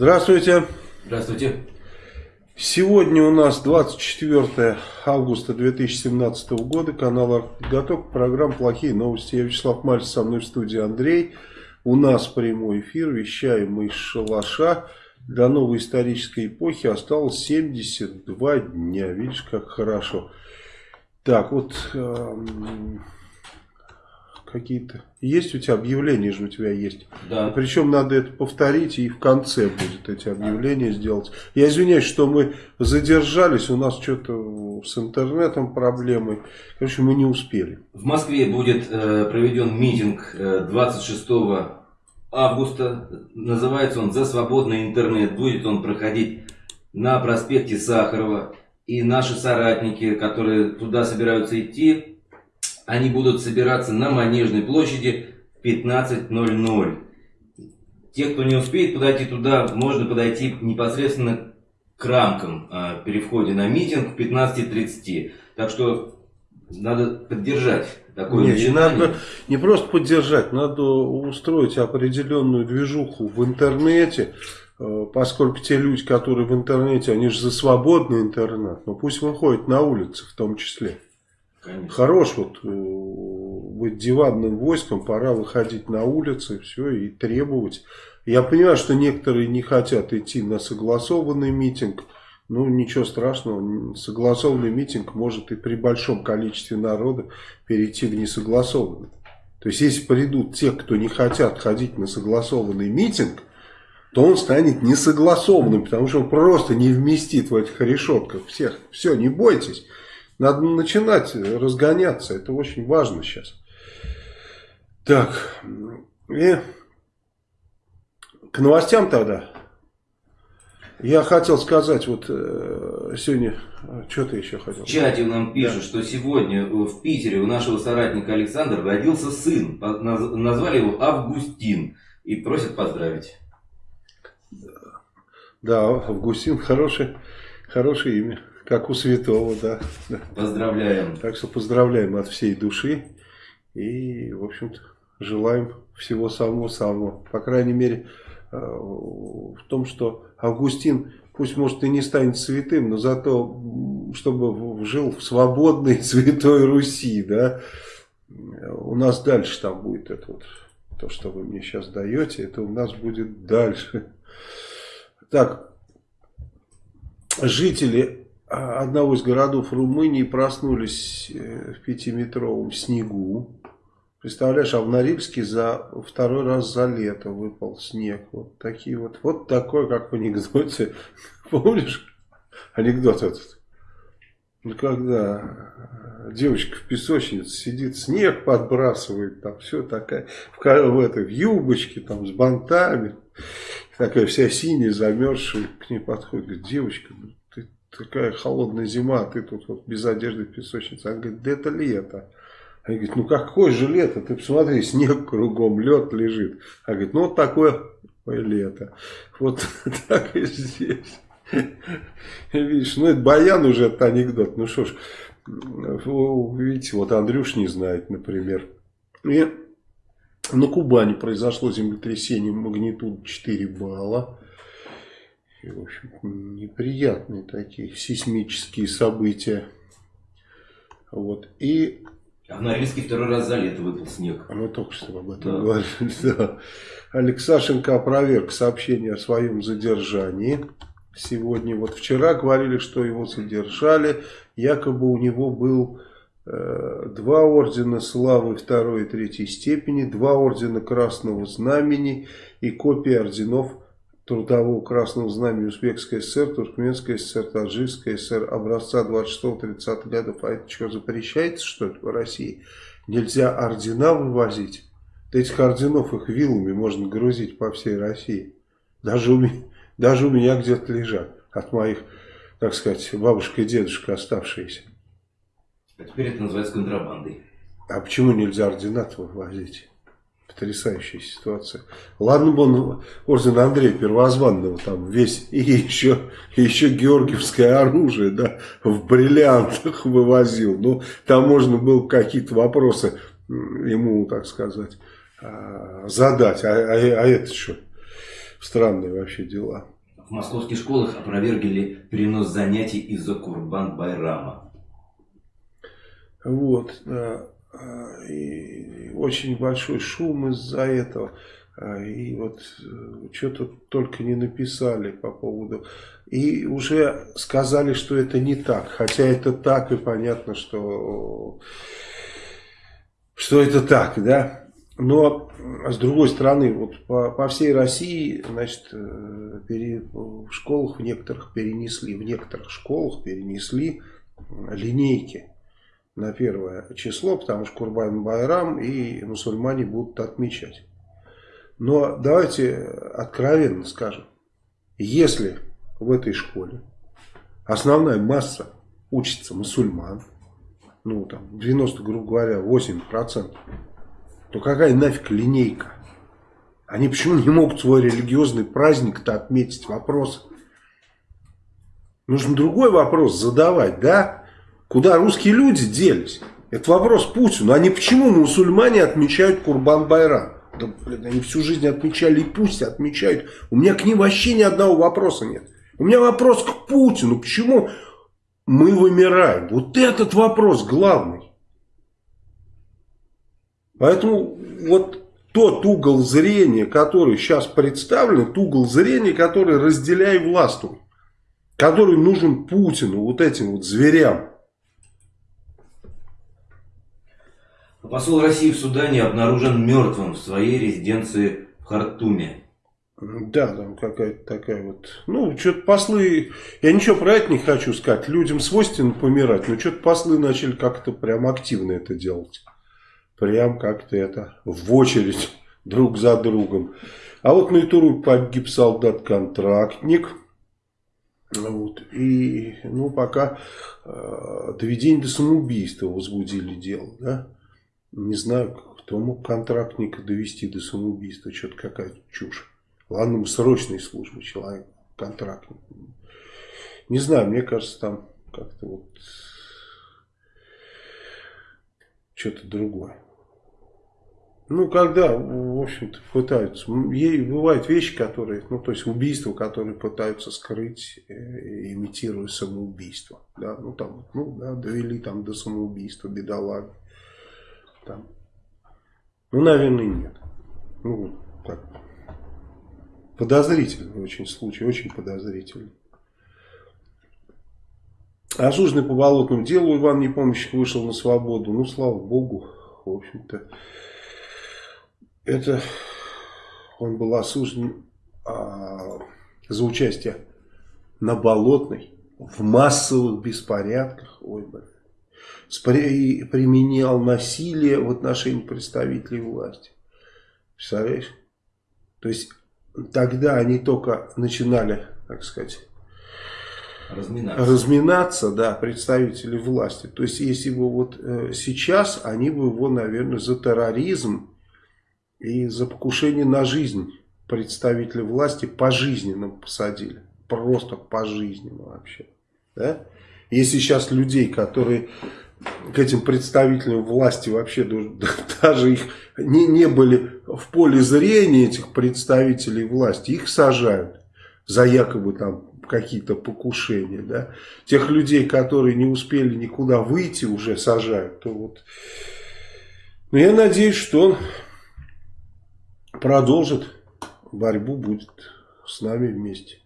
Здравствуйте. Здравствуйте. Сегодня у нас 24 августа 2017 года. Канал «Артготовка». Программа «Плохие новости». Я Вячеслав Мальцев, со мной в студии Андрей. У нас прямой эфир. Вещаем мы из шалаша. До новой исторической эпохи осталось 72 дня. Видишь, как хорошо. Так, вот... Эм какие-то... Есть у тебя объявления же у тебя есть? Да. Причем надо это повторить и в конце будет эти объявления сделать. Я извиняюсь, что мы задержались, у нас что-то с интернетом проблемы. Короче, мы не успели. В Москве будет э, проведен митинг э, 26 августа. Называется он «За свободный интернет». Будет он проходить на проспекте Сахарова. И наши соратники, которые туда собираются идти, они будут собираться на Манежной площади в 15.00. Те, кто не успеет подойти туда, можно подойти непосредственно к рамкам э, при входе на митинг в 15.30. Так что надо поддержать такое Нет, не надо не просто поддержать, надо устроить определенную движуху в интернете, э, поскольку те люди, которые в интернете, они же за свободный интернет, но пусть выходят на улицы в том числе. Конечно. Хорош вот э, быть диванным войском, пора выходить на улицы, все, и требовать. Я понимаю, что некоторые не хотят идти на согласованный митинг, ну ничего страшного, согласованный митинг может и при большом количестве народа перейти в несогласованный. То есть, если придут те, кто не хотят ходить на согласованный митинг, то он станет несогласованным, потому что он просто не вместит в этих решетках всех. Все, не бойтесь. Надо начинать разгоняться. Это очень важно сейчас. Так. И к новостям тогда. Я хотел сказать, вот э, сегодня, что ты еще хотел? В чате нам пишут, да. что сегодня в Питере у нашего соратника Александра родился сын. Назвали его Августин. И просят поздравить. Да, Августин хорошее, хорошее имя. Как у святого, да. Поздравляем. Так что поздравляем от всей души. И, в общем-то, желаем всего самого-самого. По крайней мере, э, в том, что Августин, пусть, может, и не станет святым, но зато, чтобы жил в свободной святой Руси, да. У нас дальше там будет это вот, то, что вы мне сейчас даете, это у нас будет дальше. Так, жители одного из городов Румынии проснулись э, в пятиметровом снегу. Представляешь, а в Норильске за второй раз за лето выпал снег. Вот такие вот. Вот такой, как в анекдоте. Помнишь анекдот этот? Ну, когда девочка в песочнице сидит, снег подбрасывает, там все такая, в, в, этой, в юбочке, там, с бантами, такая вся синяя, замерзшая, к ней подходит, говорит, девочка, такая холодная зима, а ты тут вот без одежды в песочнице. Она говорит, да это лето. Они говорят, ну какое же лето, ты посмотри, снег кругом, лед лежит. Она говорит, ну вот такое лето. Вот так и здесь. Видишь, ну это баян уже, это анекдот. Ну что ж, видите, вот Андрюш не знает, например. И на Кубани произошло землетрясение магнитуд 4 балла. И, в общем, неприятные такие сейсмические события. Вот. И... А в Норильске второй раз за лето выпал снег. А мы только что об этом да. говорили. Да. Алексашенко опроверг сообщение о своем задержании. Сегодня, вот вчера говорили, что его задержали. Якобы у него был э, два ордена славы второй и третьей степени, два ордена Красного Знамени и копия орденов Трудового Красного Знамени Узбекской ССР, Туркменской ССР, Таджикской ССР образца 26-30 годов. А это что, запрещается, что ли, в России? Нельзя ордена вывозить? Да этих орденов их вилами можно грузить по всей России. Даже у меня, даже у меня где-то лежат от моих, так сказать, бабушка и дедушка оставшиеся. А теперь это называется контрабандой. А почему нельзя ордена вывозить? Потрясающая ситуация. Ладно бы он орден Андрея Первозванного там весь, и еще, и еще георгиевское оружие, да, в бриллиантах вывозил. Ну, там можно было какие-то вопросы ему, так сказать, а, задать. А, а, а это что? Странные вообще дела. В московских школах опровергли перенос занятий из-за Курбан-Байрама. Вот, да. А, и очень большой шум из-за этого. А, и вот э, что-то только не написали по поводу... И уже сказали, что это не так. Хотя это так, и понятно, что, что это так, да. Но, с другой стороны, вот по, по всей России, значит, э, пере, в школах в некоторых перенесли, в некоторых школах перенесли линейки на первое число, потому что Курбан Байрам и мусульмане будут отмечать. Но давайте откровенно скажем, если в этой школе основная масса учится мусульман, ну там 90, грубо говоря, 8%, то какая нафиг линейка? Они почему не могут свой религиозный праздник-то отметить? Вопрос. Нужно другой вопрос задавать, да? Куда русские люди делись? Это вопрос Путину. Они почему мусульмане отмечают Курбан-Байрам? Да, блин, они всю жизнь отмечали и пусть отмечают. У меня к ним вообще ни одного вопроса нет. У меня вопрос к Путину. Почему мы вымираем? Вот этот вопрос главный. Поэтому вот тот угол зрения, который сейчас представлен, тот угол зрения, который разделяй властвуй, который нужен Путину, вот этим вот зверям. Посол России в Судане обнаружен мертвым в своей резиденции в Хартуме. Да, там какая-то такая вот... Ну, что-то послы... Я ничего про это не хочу сказать. Людям свойственно помирать, но что-то послы начали как-то прям активно это делать прям как-то это в очередь друг за другом. А вот на Итуру погиб солдат-контрактник. Вот. И ну, пока э, доведение до самоубийства возбудили дело. Да? Не знаю, кто мог контрактника довести до самоубийства. Что-то какая-то чушь. Ладно, мы срочной службы человек, контрактник. Не знаю, мне кажется, там как-то вот что-то другое. Ну, когда, в общем-то, пытаются, бывают вещи, которые, ну, то есть убийства, которые пытаются скрыть, э, имитируя самоубийство, да, ну, там, ну, да, довели там до самоубийства, бедолаг, там, ну, наверное, нет, ну, так, подозрительный очень случай, очень подозрительный. Осужденный по болотному делу Иван Непомнящик вышел на свободу, ну, слава богу, в общем-то, это он был осужден а, за участие на Болотной в массовых беспорядках. Ой, и применял насилие в отношении представителей власти. Представляешь? То есть тогда они только начинали, так сказать, разминаться, разминаться да, представители власти. То есть если бы вот э, сейчас они бы его, наверное, за терроризм и за покушение на жизнь представителя власти пожизненно посадили. Просто пожизненно вообще. Да? Если сейчас людей, которые к этим представителям власти вообще даже их не, не были в поле зрения этих представителей власти, их сажают за якобы там какие-то покушения. Да? Тех людей, которые не успели никуда выйти, уже сажают. То вот... Но я надеюсь, что он продолжит борьбу, будет с нами вместе.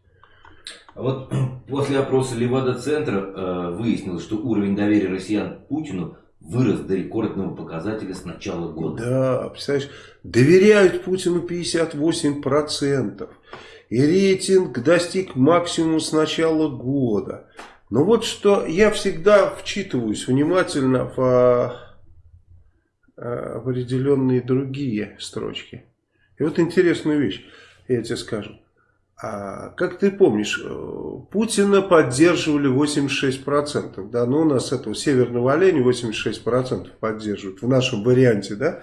А вот после опроса Левада-центра э, выяснилось, что уровень доверия россиян Путину вырос до рекордного показателя с начала года. Да, представляешь, доверяют Путину 58%. И рейтинг достиг максимума с начала года. Но вот что я всегда вчитываюсь внимательно в э, определенные другие строчки. И вот интересную вещь, я тебе скажу. А, как ты помнишь, э, Путина поддерживали 86%, да, ну у нас этого северного оленя 86% поддерживают в нашем варианте, да,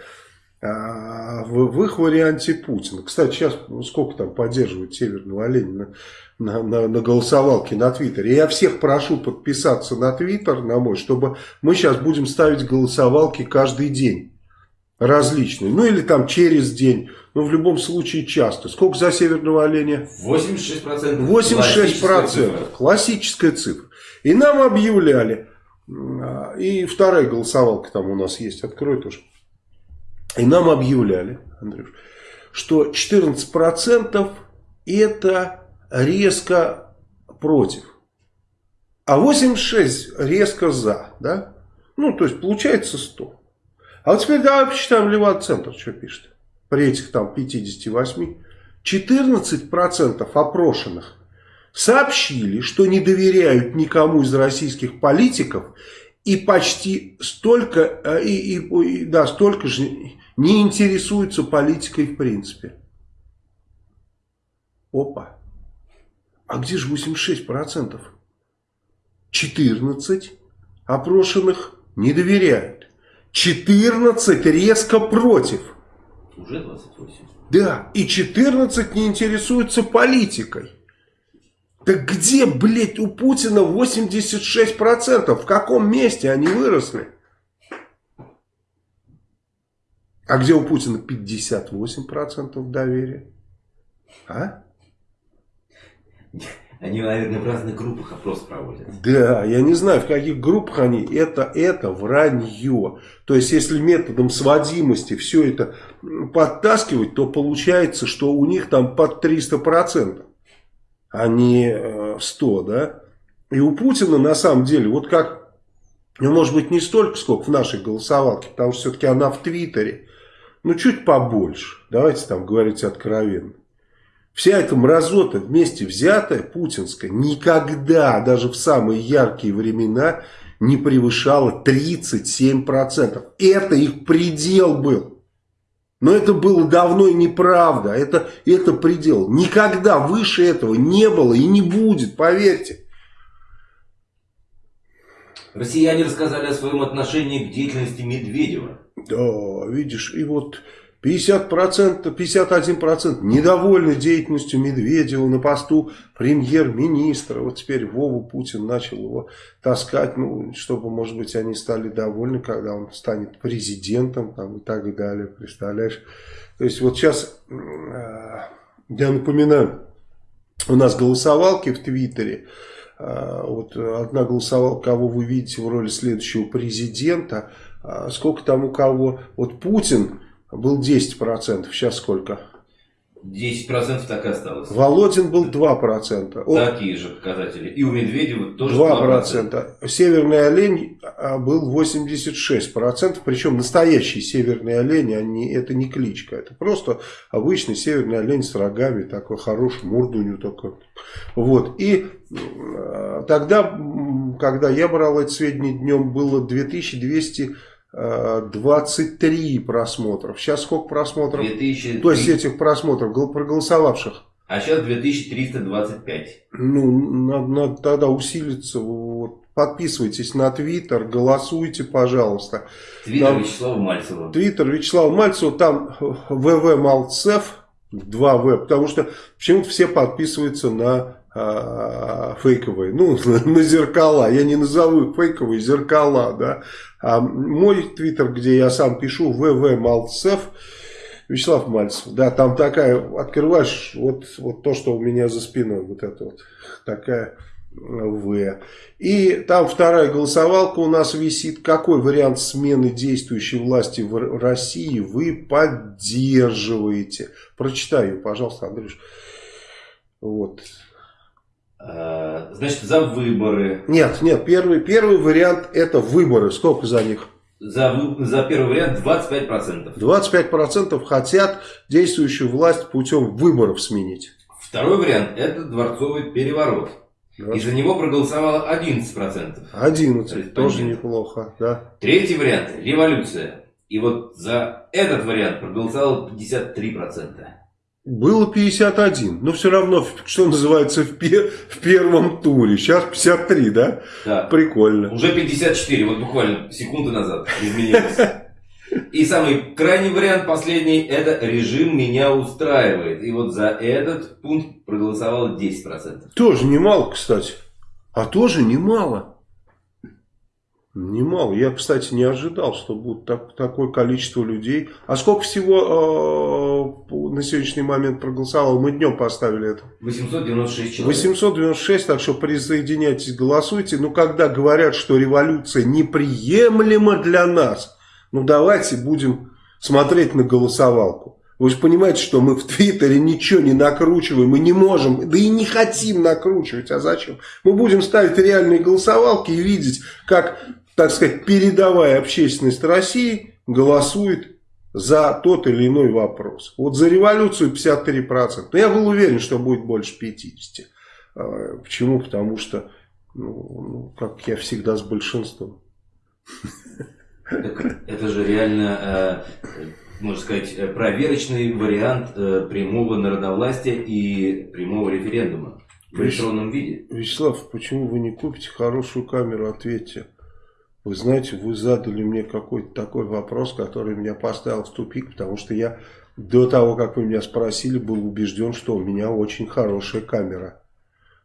а в, в их варианте Путина. Кстати, сейчас ну, сколько там поддерживают северного оленя на, на, на, на голосовалке на Твиттере. Я всех прошу подписаться на Твиттер, на мой, чтобы мы сейчас будем ставить голосовалки каждый день. различные. Ну или там через день. Но в любом случае часто. Сколько за северного оленя? 86%. 86%. Классическая. Классическая цифра. И нам объявляли, и вторая голосовалка там у нас есть, открой тоже. И нам объявляли, Андрюш, что 14% это резко против. А 86 резко за, да? Ну, то есть получается 100. А вот теперь давай посчитаем Левада-центр, что пишет. При этих там 58. 14% опрошенных сообщили, что не доверяют никому из российских политиков и почти столько, э, и, и, да, столько же не интересуются политикой в принципе. Опа. А где же 86%? 14 опрошенных не доверяют. 14 резко против. Уже 28. Да, и 14 не интересуются политикой. Так где, блядь, у Путина 86%? В каком месте они выросли? А где у Путина 58% доверия? А? Они, наверное, в разных группах опрос проводят. Да, я не знаю, в каких группах они. Это, это вранье. То есть, если методом сводимости все это подтаскивать, то получается, что у них там под 300% а не 100, э, да? И у Путина на самом деле, вот как, ну, может быть, не столько, сколько в нашей голосовалке, потому что все-таки она в Твиттере, ну, чуть побольше, давайте там говорить откровенно. Вся эта мразота вместе взятая, путинская, никогда, даже в самые яркие времена, не превышала 37%. Это их предел был. Но это было давно и неправда. Это, это предел. Никогда выше этого не было и не будет, поверьте. Россияне рассказали о своем отношении к деятельности Медведева. Да, видишь, и вот 50%, 51% недовольны деятельностью Медведева на посту премьер-министра. Вот теперь Вову Путин начал его таскать, ну, чтобы, может быть, они стали довольны, когда он станет президентом там, и так далее. Представляешь? То есть вот сейчас, э, я напоминаю, у нас голосовалки в Твиттере. Э, вот одна голосовалка, кого вы видите в роли следующего президента. Э, сколько там у кого? Вот Путин был 10%, сейчас сколько? 10% так и осталось. Володин был 2%. Он... Такие же показатели. И у Медведева тоже 2%. 2%. Северный олень а, был 86%. Причем настоящий северный олень, они, это не кличка. Это просто обычный северный олень с рогами. Такой хороший, морду у него такой. Вот. И э, тогда, когда я брал эти сведения днем, было 2200 23 просмотров. Сейчас сколько просмотров? 2000... То есть этих просмотров, проголосовавших. А сейчас 2325. Ну, надо, надо тогда усилиться. Вот, подписывайтесь на Твиттер, голосуйте, пожалуйста. Твиттер Вячеслава Мальцева. Твиттер Вячеслава Мальцева, там ВВ Малцев, 2В, потому что почему-то все подписываются на а, фейковые, ну, на зеркала, я не назову фейковые, зеркала, да, а мой твиттер, где я сам пишу, ВВ Малцев, Вячеслав Мальцев, да, там такая, открываешь, вот, вот то, что у меня за спиной, вот это вот, такая В. И там вторая голосовалка у нас висит, какой вариант смены действующей власти в России вы поддерживаете. Прочитаю, пожалуйста, Андрюш. Вот. Э, значит, за выборы. Нет, нет, первый, первый вариант это выборы. Сколько за них? За, за первый вариант 25%. 25% хотят действующую власть путем выборов сменить. Второй вариант это дворцовый переворот. 20. И за него проголосовало 11%. 11, тоже неплохо, да. Третий вариант – революция. И вот за этот вариант проголосовало 53%. Было 51, но все равно, что называется, в, пе в первом туре. Сейчас 53, да? Да. Прикольно. Уже 54, вот буквально секунды назад изменилось. И самый крайний вариант, последний, это режим меня устраивает. И вот за этот пункт проголосовало 10%. Тоже немало, кстати. А тоже немало. Немало. Я, кстати, не ожидал, что будет так, такое количество людей. А сколько всего э, на сегодняшний момент проголосовало? Мы днем поставили это. 896 человек. 896, так что присоединяйтесь, голосуйте. Но когда говорят, что революция неприемлема для нас, ну давайте будем смотреть на голосовалку. Вы же понимаете, что мы в Твиттере ничего не накручиваем, мы не можем, да и не хотим накручивать, а зачем? Мы будем ставить реальные голосовалки и видеть, как так сказать, передовая общественность России голосует за тот или иной вопрос. Вот за революцию 53%. Но я был уверен, что будет больше 50%. А, почему? Потому что, ну, ну, как я всегда с большинством. Это же реально, э, можно сказать, проверочный вариант э, прямого народовластия и прямого референдума в электронном виде. Вячеслав, почему вы не купите хорошую камеру, ответьте. Вы знаете, вы задали мне какой-то такой вопрос, который меня поставил в тупик, потому что я до того, как вы меня спросили, был убежден, что у меня очень хорошая камера.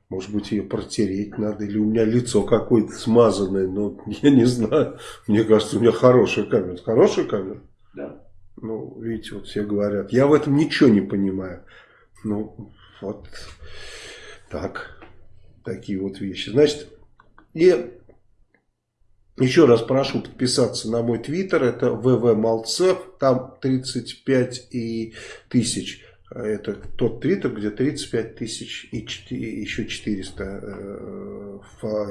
Может быть, ее протереть надо, или у меня лицо какое-то смазанное, но я не знаю. Мне кажется, у меня хорошая камера. Хорошая камера? Да. Ну, видите, вот все говорят. Я в этом ничего не понимаю. Ну, вот так. Такие вот вещи. Значит, и еще раз прошу подписаться на мой твиттер, это ВВ там 35 и тысяч. Это тот твиттер, где 35 тысяч и 4, еще 400 э,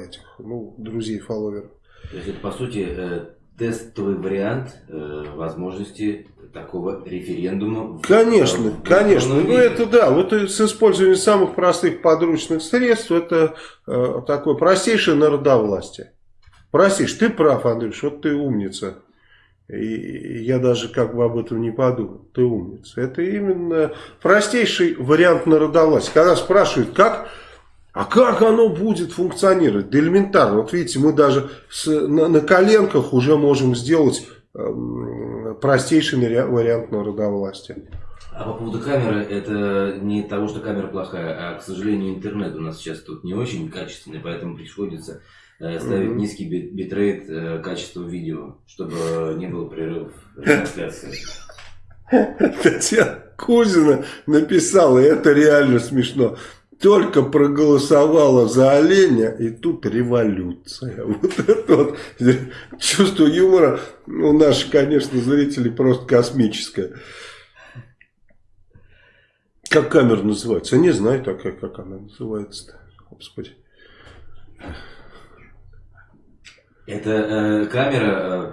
этих, ну, друзей, фолловеров. То есть это, по сути, э, тестовый вариант э, возможности такого референдума. Конечно, в, конечно. В ну это да, вот с использованием самых простых подручных средств, это э, такое простейшее народовластие. Простишь, ты прав, Андрюш, вот ты умница. И я даже как бы об этом не подумал. Ты умница. Это именно простейший вариант народовластия. Когда спрашивают, как, а как оно будет функционировать? Да элементарно. Вот видите, мы даже с, на, на коленках уже можем сделать э, простейший вариант народовластия. А по поводу камеры, это не того, что камера плохая, а, к сожалению, интернет у нас сейчас тут не очень качественный, поэтому приходится ставить mm-hmm. низкий бит битрейт э, качества видео, чтобы не было прерывов трансляции. Татьяна Кузина написала, и это реально смешно. Только проголосовала за оленя, и тут революция. Вот это вот чувство юмора у наших, конечно, зрителей просто космическое. Как камера называется? Я не знаю такая, как она называется-то. Господи. Эта э, камера э,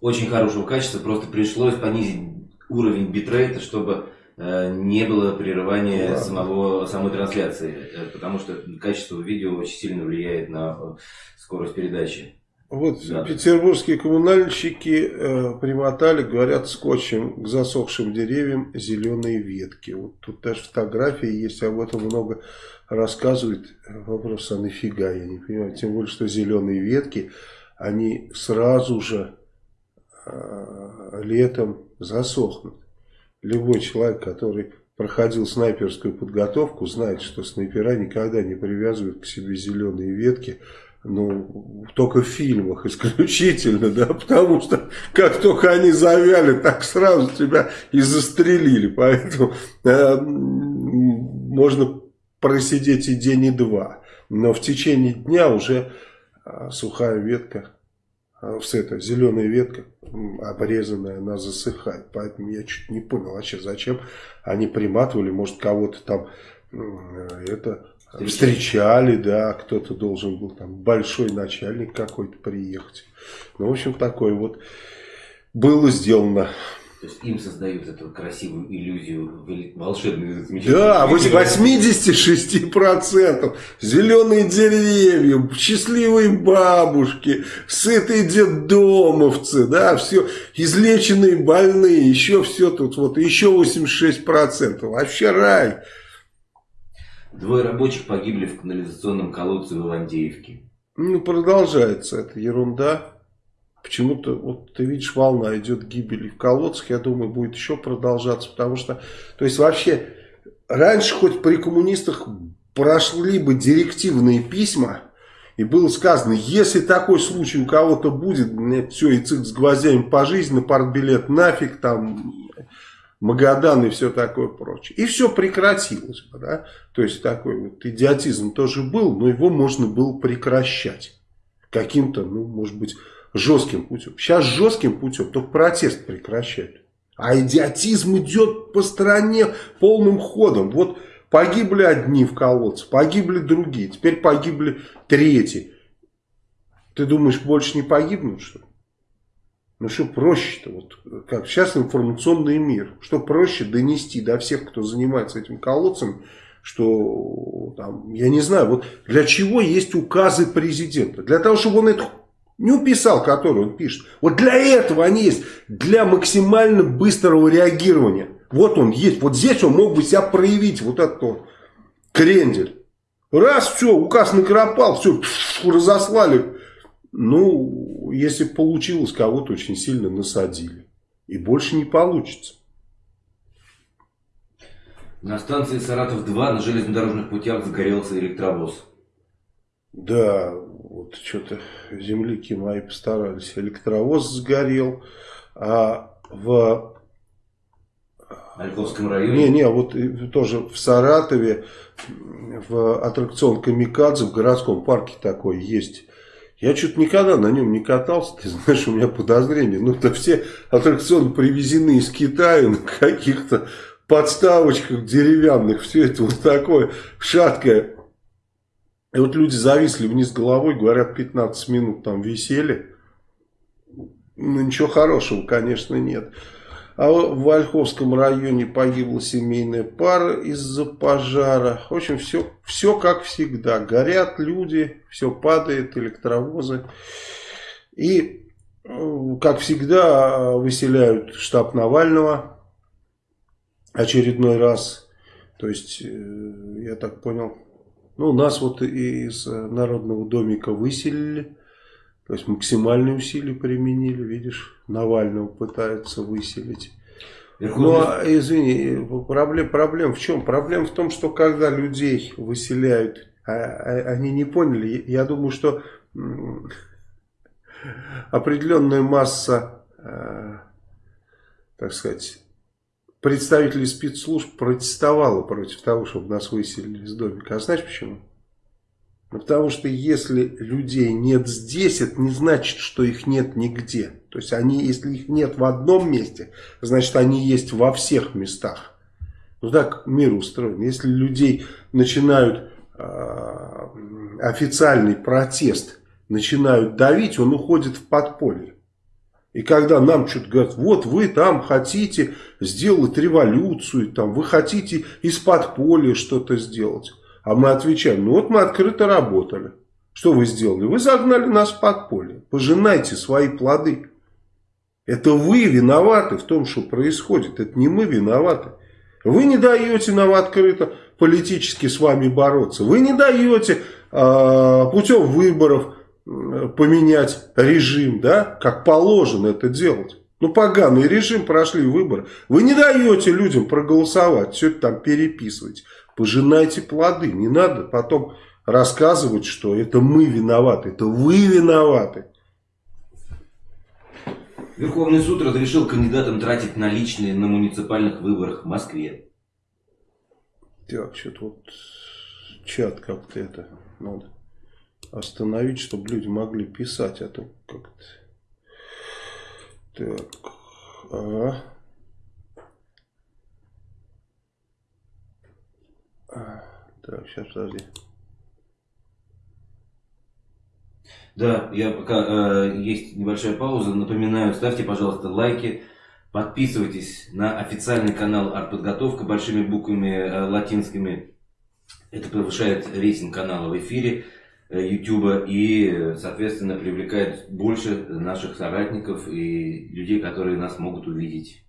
очень хорошего качества, просто пришлось понизить уровень битрейта, чтобы э, не было прерывания Ладно. самого, самой трансляции, э, потому что качество видео очень сильно влияет на э, скорость передачи. Вот да. петербургские коммунальщики э, примотали, говорят, скотчем к засохшим деревьям зеленые ветки. Вот тут даже фотографии есть, об этом много рассказывает. Вопрос, а нафига, я не понимаю. Тем более, что зеленые ветки, они сразу же э, летом засохнут. Любой человек, который проходил снайперскую подготовку, знает, что снайпера никогда не привязывают к себе зеленые ветки, ну, только в фильмах исключительно, да, потому что как только они завяли, так сразу тебя и застрелили, поэтому э, можно просидеть и день, и два, но в течение дня уже э, сухая ветка, э, с этой зеленая ветка обрезанная, она засыхает, поэтому я чуть не понял вообще, зачем они приматывали, может кого-то там э, это Встречали, да, кто-то должен был, там, большой начальник какой-то приехать. Ну, в общем, такое вот было сделано. То есть им создают эту красивую иллюзию волшебную, Да, 86% зеленые деревья, счастливые бабушки, сытые детдомовцы, да, все, излеченные больные, еще все тут, вот, еще 86%, вообще рай. Двое рабочих погибли в канализационном колодце в Ивантеевке. Ну, продолжается эта ерунда. Почему-то, вот ты видишь, волна идет гибели в колодцах. Я думаю, будет еще продолжаться. Потому что, то есть вообще, раньше хоть при коммунистах прошли бы директивные письма, И было сказано, если такой случай у кого-то будет, все, и цик с гвоздями по жизни, партбилет нафиг, там, Магадан и все такое прочее. И все прекратилось. Да? То есть такой вот идиотизм тоже был, но его можно было прекращать. Каким-то, ну, может быть, жестким путем. Сейчас жестким путем только протест прекращают. А идиотизм идет по стране полным ходом. Вот погибли одни в колодце, погибли другие, теперь погибли третьи. Ты думаешь, больше не погибнут, что ли? Ну что проще-то, вот как сейчас информационный мир, что проще донести до всех, кто занимается этим колодцем, что там, я не знаю, вот для чего есть указы президента? Для того, чтобы он эту не уписал, который он пишет. Вот для этого они есть, для максимально быстрого реагирования. Вот он есть, вот здесь он мог бы себя проявить, вот этот вот крендель. Раз, все, указ накропал, все, разослали. Ну, если получилось, кого-то очень сильно насадили. И больше не получится. На станции Саратов-2 на железнодорожных путях загорелся электровоз. Да, вот что-то земляки мои постарались. Электровоз сгорел, а в... Ольховском районе? Не, не, вот тоже в Саратове, в аттракцион Камикадзе, в городском парке такой есть. Я что-то никогда на нем не катался, ты знаешь, у меня подозрение. Ну, это все аттракционы привезены из Китая на каких-то подставочках деревянных. Все это вот такое шаткое. И вот люди зависли вниз головой, говорят, 15 минут там висели. Ну, ничего хорошего, конечно, нет. А в Ольховском районе погибла семейная пара из-за пожара. В общем, все, все как всегда. Горят люди, все падает, электровозы. И, как всегда, выселяют штаб Навального очередной раз. То есть, э, я так понял, ну, нас вот из э, Народного домика выселили. То есть максимальные усилия применили, видишь, Навального пытаются выселить. Ну, а, извини, проблем, проблем в чем? Проблема в том, что когда людей выселяют, а, а, они не поняли. Я думаю, что определенная масса, э, так сказать, представители спецслужб протестовало против того, чтобы нас выселили из домика. А знаешь почему? Ну, потому что если людей нет здесь, это не значит, что их нет нигде. То есть они, если их нет в одном месте, значит они есть во всех местах. Ну так мир устроен. Если людей начинают э, официальный протест, начинают давить, он уходит в подполье. И когда нам что-то говорят, вот вы там хотите сделать революцию, там, вы хотите из-под поля что-то сделать. А мы отвечаем, ну вот мы открыто работали. Что вы сделали? Вы загнали нас в подполье. Пожинайте свои плоды. Это вы виноваты в том, что происходит. Это не мы виноваты. Вы не даете нам открыто политически с вами бороться. Вы не даете э, путем выборов поменять режим, да, как положено это делать. Ну, поганый режим, прошли выборы. Вы не даете людям проголосовать, все это там переписывать. Пожинайте плоды. Не надо потом рассказывать, что это мы виноваты, это вы виноваты. Верховный суд разрешил кандидатам тратить наличные на муниципальных выборах в Москве. Так, что-то вот чат как-то это надо остановить, чтобы люди могли писать, а то как-то... Так, ага. Так, сейчас, подожди. Да, я пока э, есть небольшая пауза. Напоминаю, ставьте, пожалуйста, лайки, подписывайтесь на официальный канал Артподготовка большими буквами э, латинскими. Это повышает рейтинг канала в эфире. YouTube и, соответственно, привлекает больше наших соратников и людей, которые нас могут увидеть.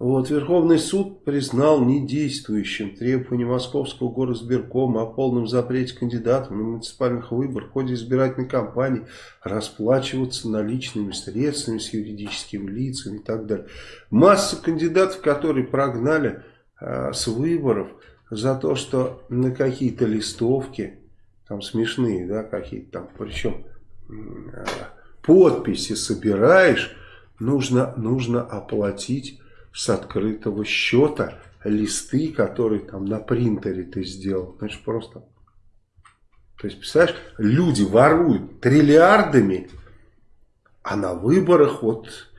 Вот, Верховный суд признал недействующим требование Московского горосберкома о полном запрете кандидатов на муниципальных выборах в ходе избирательной кампании расплачиваться наличными средствами с юридическими лицами и так далее. Масса кандидатов, которые прогнали э, с выборов за то, что на какие-то листовки там смешные, да, какие-то там, причем подписи собираешь, нужно, нужно оплатить с открытого счета листы, которые там на принтере ты сделал. Значит, просто... То есть, представляешь, люди воруют триллиардами, а на выборах вот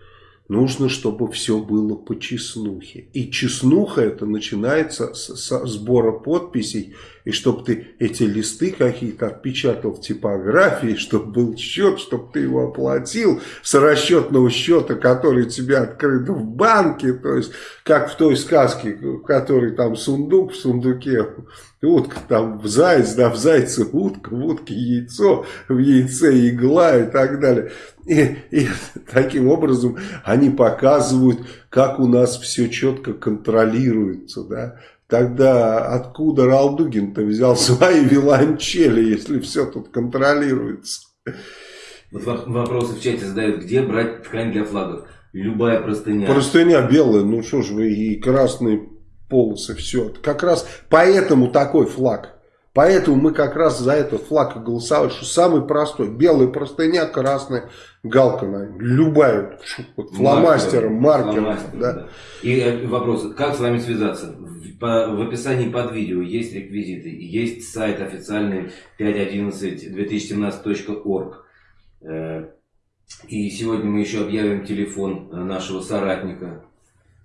нужно, чтобы все было по чеснухе. И чеснуха это начинается с, с сбора подписей, и чтобы ты эти листы какие-то отпечатал в типографии, чтобы был счет, чтобы ты его оплатил с расчетного счета, который тебе открыт в банке, то есть как в той сказке, в которой там сундук, в сундуке утка, там в заяц, да, в зайце утка, в утке яйцо, в яйце игла и так далее. И, и таким образом они показывают, как у нас все четко контролируется, да. Тогда откуда Ралдугин-то взял свои виолончели, если все тут контролируется? Вопросы в чате задают, где брать ткань для флагов? Любая простыня. Простыня белая, ну что ж вы, и красные полосы, все. Как раз поэтому такой флаг. Поэтому мы как раз за этот флаг голосовали, что самый простой. Белая простыня, красная галка. Любая, фломастером, маркером. маркером да. Да. И э, вопрос, как с вами связаться? По, в описании под видео есть реквизиты, есть сайт официальный 511-2017.org. Э, и сегодня мы еще объявим телефон э, нашего соратника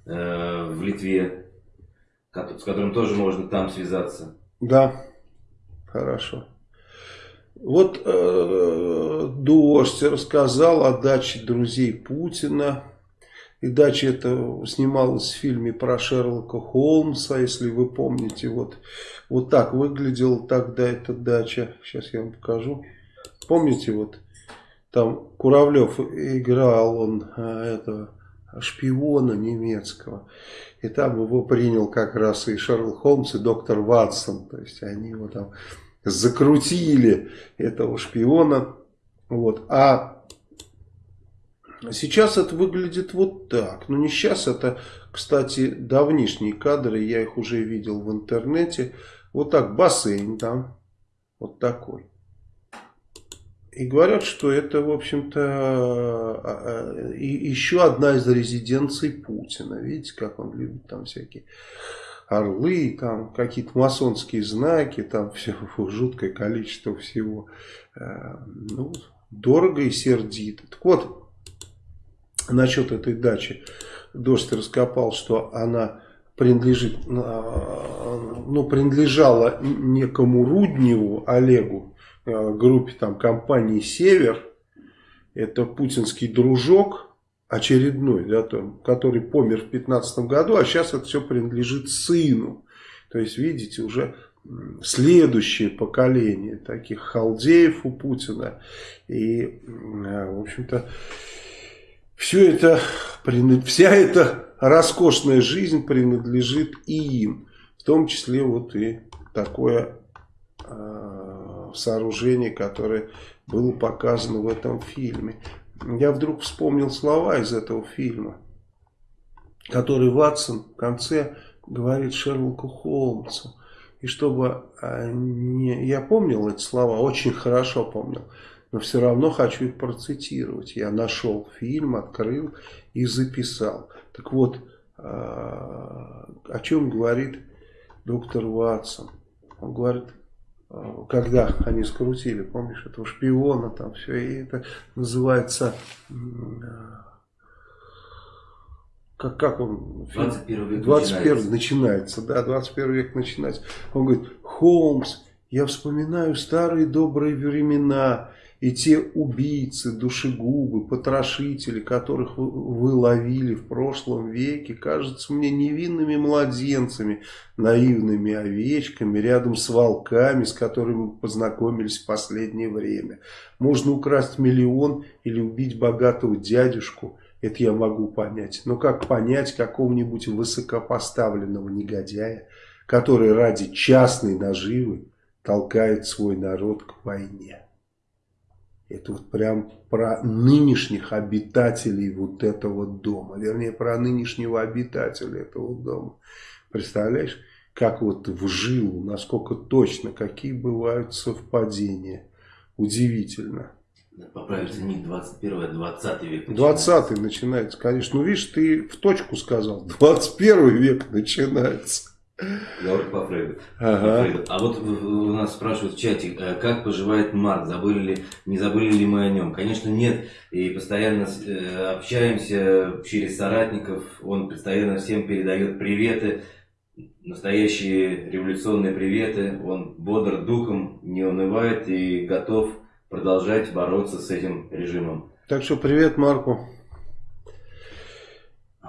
в Литве, с которым тоже можно там связаться. Да. Хорошо. Вот э, Дождь рассказал о даче друзей Путина. И дача это снималась в фильме про Шерлока Холмса, если вы помните. Вот, вот так выглядела тогда эта дача. Сейчас я вам покажу. Помните, вот там Куравлев играл он э, этого шпиона немецкого. И там его принял как раз и Шерлок Холмс, и доктор Ватсон. То есть они его там закрутили этого шпиона. Вот. А сейчас это выглядит вот так. Ну не сейчас, это, кстати, давнишние кадры, я их уже видел в интернете. Вот так, бассейн там, вот такой. И говорят, что это, в общем-то, а, а, еще одна из резиденций Путина. Видите, как он любит там всякие орлы, там какие-то масонские знаки, там все жуткое количество всего. Э, ну, дорого и сердито. Так вот, насчет этой дачи. Дождь раскопал, что она принадлежит, э, ну, принадлежала некому Рудневу Олегу, группе там компании «Север». Это путинский дружок, очередной, да, там, который помер в 15 году, а сейчас это все принадлежит сыну. То есть, видите, уже следующее поколение таких халдеев у Путина. И, в общем-то, все это, вся эта роскошная жизнь принадлежит и им. В том числе вот и такое э, сооружение, которое было показано в этом фильме я вдруг вспомнил слова из этого фильма, который Ватсон в конце говорит Шерлоку Холмсу. И чтобы а, не... Я помнил эти слова, очень хорошо помнил, но все равно хочу их процитировать. Я нашел фильм, открыл и записал. Так вот, а, о чем говорит доктор Ватсон? Он говорит, когда они скрутили, помнишь, этого шпиона, там все, и это называется, как, как он? 21 век 21 начинается. начинается, да, 21 век начинается. Он говорит, Холмс, я вспоминаю старые добрые времена, и те убийцы, душегубы, потрошители, которых вы ловили в прошлом веке, кажутся мне невинными младенцами, наивными овечками, рядом с волками, с которыми мы познакомились в последнее время. Можно украсть миллион или убить богатого дядюшку, это я могу понять. Но как понять какого-нибудь высокопоставленного негодяя, который ради частной наживы толкает свой народ к войне? Это вот прям про нынешних обитателей вот этого дома. Вернее, про нынешнего обитателя этого дома. Представляешь? как вот в жилу, насколько точно, какие бывают совпадения. Удивительно. Поправиться не 21 а 20 век. 20 начинается, конечно. Ну, видишь, ты в точку сказал. 21 век начинается. Говорю по Фрейду. Ага. А вот у нас спрашивают в чате, э, как поживает Марк, забыли ли, не забыли ли мы о нем? Конечно, нет. И постоянно э, общаемся через соратников. Он постоянно всем передает приветы, настоящие революционные приветы. Он бодр духом, не унывает и готов продолжать бороться с этим режимом. Так что привет Марку.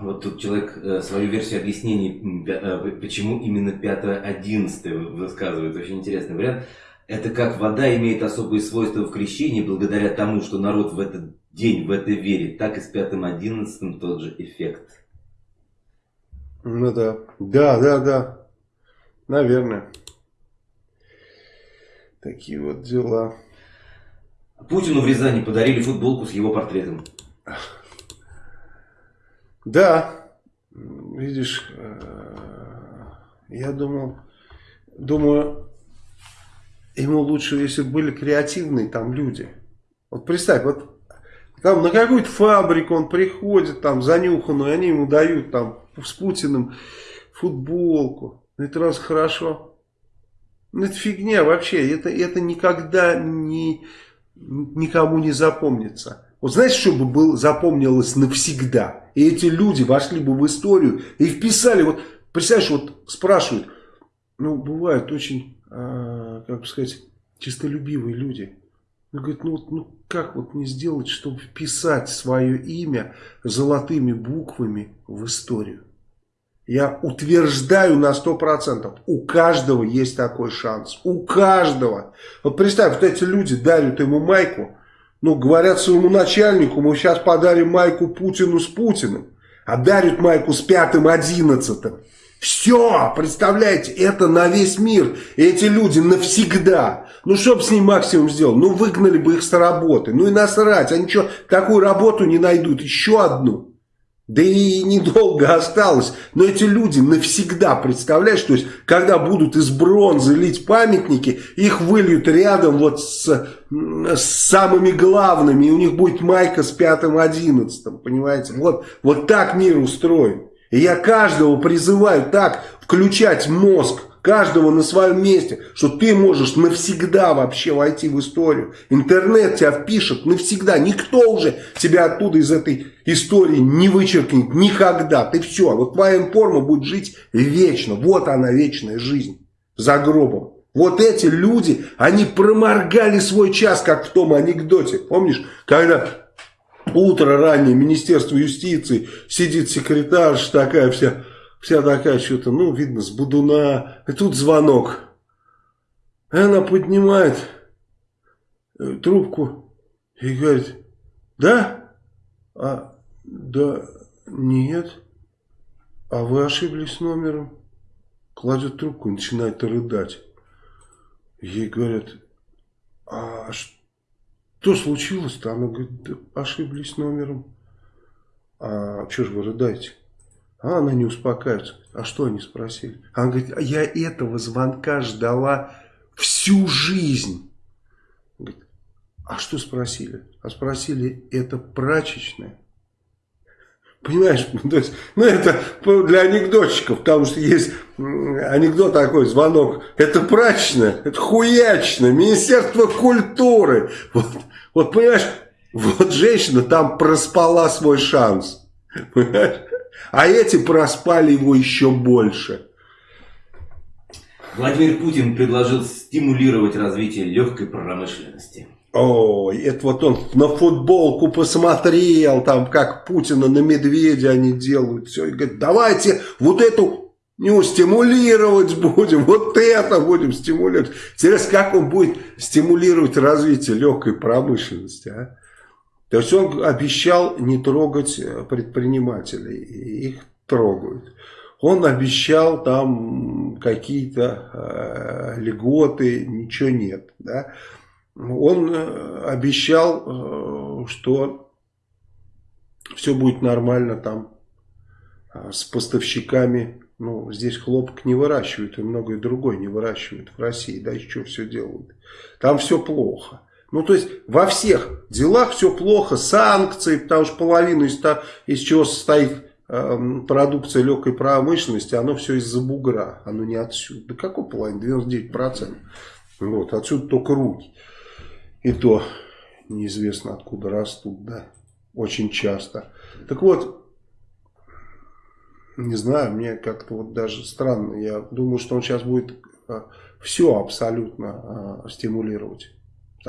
Вот тут человек э, свою версию объяснений, э, почему именно 5-11 высказывает. Очень интересный вариант. Это как вода имеет особые свойства в крещении, благодаря тому, что народ в этот день в это верит, так и с 5-11 тот же эффект. Ну да, да, да, да, наверное. Такие вот дела. Путину в Рязани подарили футболку с его портретом. Да, видишь, э, я думал, думаю, ему лучше, если бы были креативные там люди. Вот представь, вот там на какую-то фабрику он приходит, там занюханную, они ему дают там с Путиным футболку. Это раз хорошо. Ну, это фигня вообще, это, это никогда не, никому не запомнится. Вот знаете, что бы было, запомнилось навсегда? И эти люди вошли бы в историю и вписали, вот, представляешь, вот спрашивают, ну, бывают очень, э, как бы сказать, чистолюбивые люди. Он говорит, ну, ну как вот не сделать, чтобы вписать свое имя золотыми буквами в историю? Я утверждаю на 100%, у каждого есть такой шанс, у каждого. Вот представь, вот эти люди дарят ему майку, ну, говорят своему начальнику, мы сейчас подарим майку Путину с Путиным, а дарят майку с пятым, одиннадцатым. Все, представляете, это на весь мир. эти люди навсегда. Ну, что бы с ним максимум сделал? Ну, выгнали бы их с работы. Ну и насрать, они что, такую работу не найдут? Еще одну. Да и недолго осталось. Но эти люди навсегда, представляешь, то есть, когда будут из бронзы лить памятники, их выльют рядом вот с, с самыми главными, и у них будет майка с пятым-одиннадцатым, понимаете? Вот, вот так мир устроен. И я каждого призываю так включать мозг, каждого на своем месте, что ты можешь навсегда вообще войти в историю. Интернет тебя впишет навсегда. Никто уже тебя оттуда из этой истории не вычеркнет никогда. Ты все, вот твоя информа будет жить вечно. Вот она, вечная жизнь за гробом. Вот эти люди, они проморгали свой час, как в том анекдоте. Помнишь, когда утро раннее, Министерство юстиции, сидит секретарша такая вся Вся такая что-то, ну, видно, с будуна. И тут звонок. И она поднимает э, трубку и говорит, да? А, да, нет. А вы ошиблись номером. Кладет трубку и начинает рыдать. Ей говорят, а что случилось-то? Она говорит, да, ошиблись номером. А что же вы рыдаете? А она не успокаивается. А что они спросили? Она говорит, а я этого звонка ждала всю жизнь. Говорит, а что спросили? А спросили, это прачечная? Понимаешь, то есть, ну это для анекдотчиков, потому что есть анекдот такой, звонок, это прачечная, это хуячная, Министерство культуры. Вот, вот понимаешь, вот женщина там проспала свой шанс. Понимаешь? А эти проспали его еще больше. Владимир Путин предложил стимулировать развитие легкой промышленности. Ой, это вот он на футболку посмотрел, там как Путина на медведя они делают, все, и говорит, давайте вот эту не стимулировать будем, вот это будем стимулировать. Интересно, как он будет стимулировать развитие легкой промышленности, а? То есть он обещал не трогать э, предпринимателей, их трогают. Он обещал там какие-то э, льготы, ничего нет. Да? Он э, обещал, э, что все будет нормально там э, с поставщиками Ну, здесь хлопок не выращивают и многое другое не выращивают в России. Да, еще все делают. Там все плохо. Ну, то есть, во всех делах все плохо. Санкции, потому что половину из, из чего состоит э, продукция легкой промышленности, оно все из-за бугра. Оно не отсюда. Да какой половина? 99%. Вот, отсюда только руки. И то неизвестно откуда растут, да. Очень часто. Так вот, не знаю, мне как-то вот даже странно. Я думаю, что он сейчас будет а, все абсолютно а, стимулировать.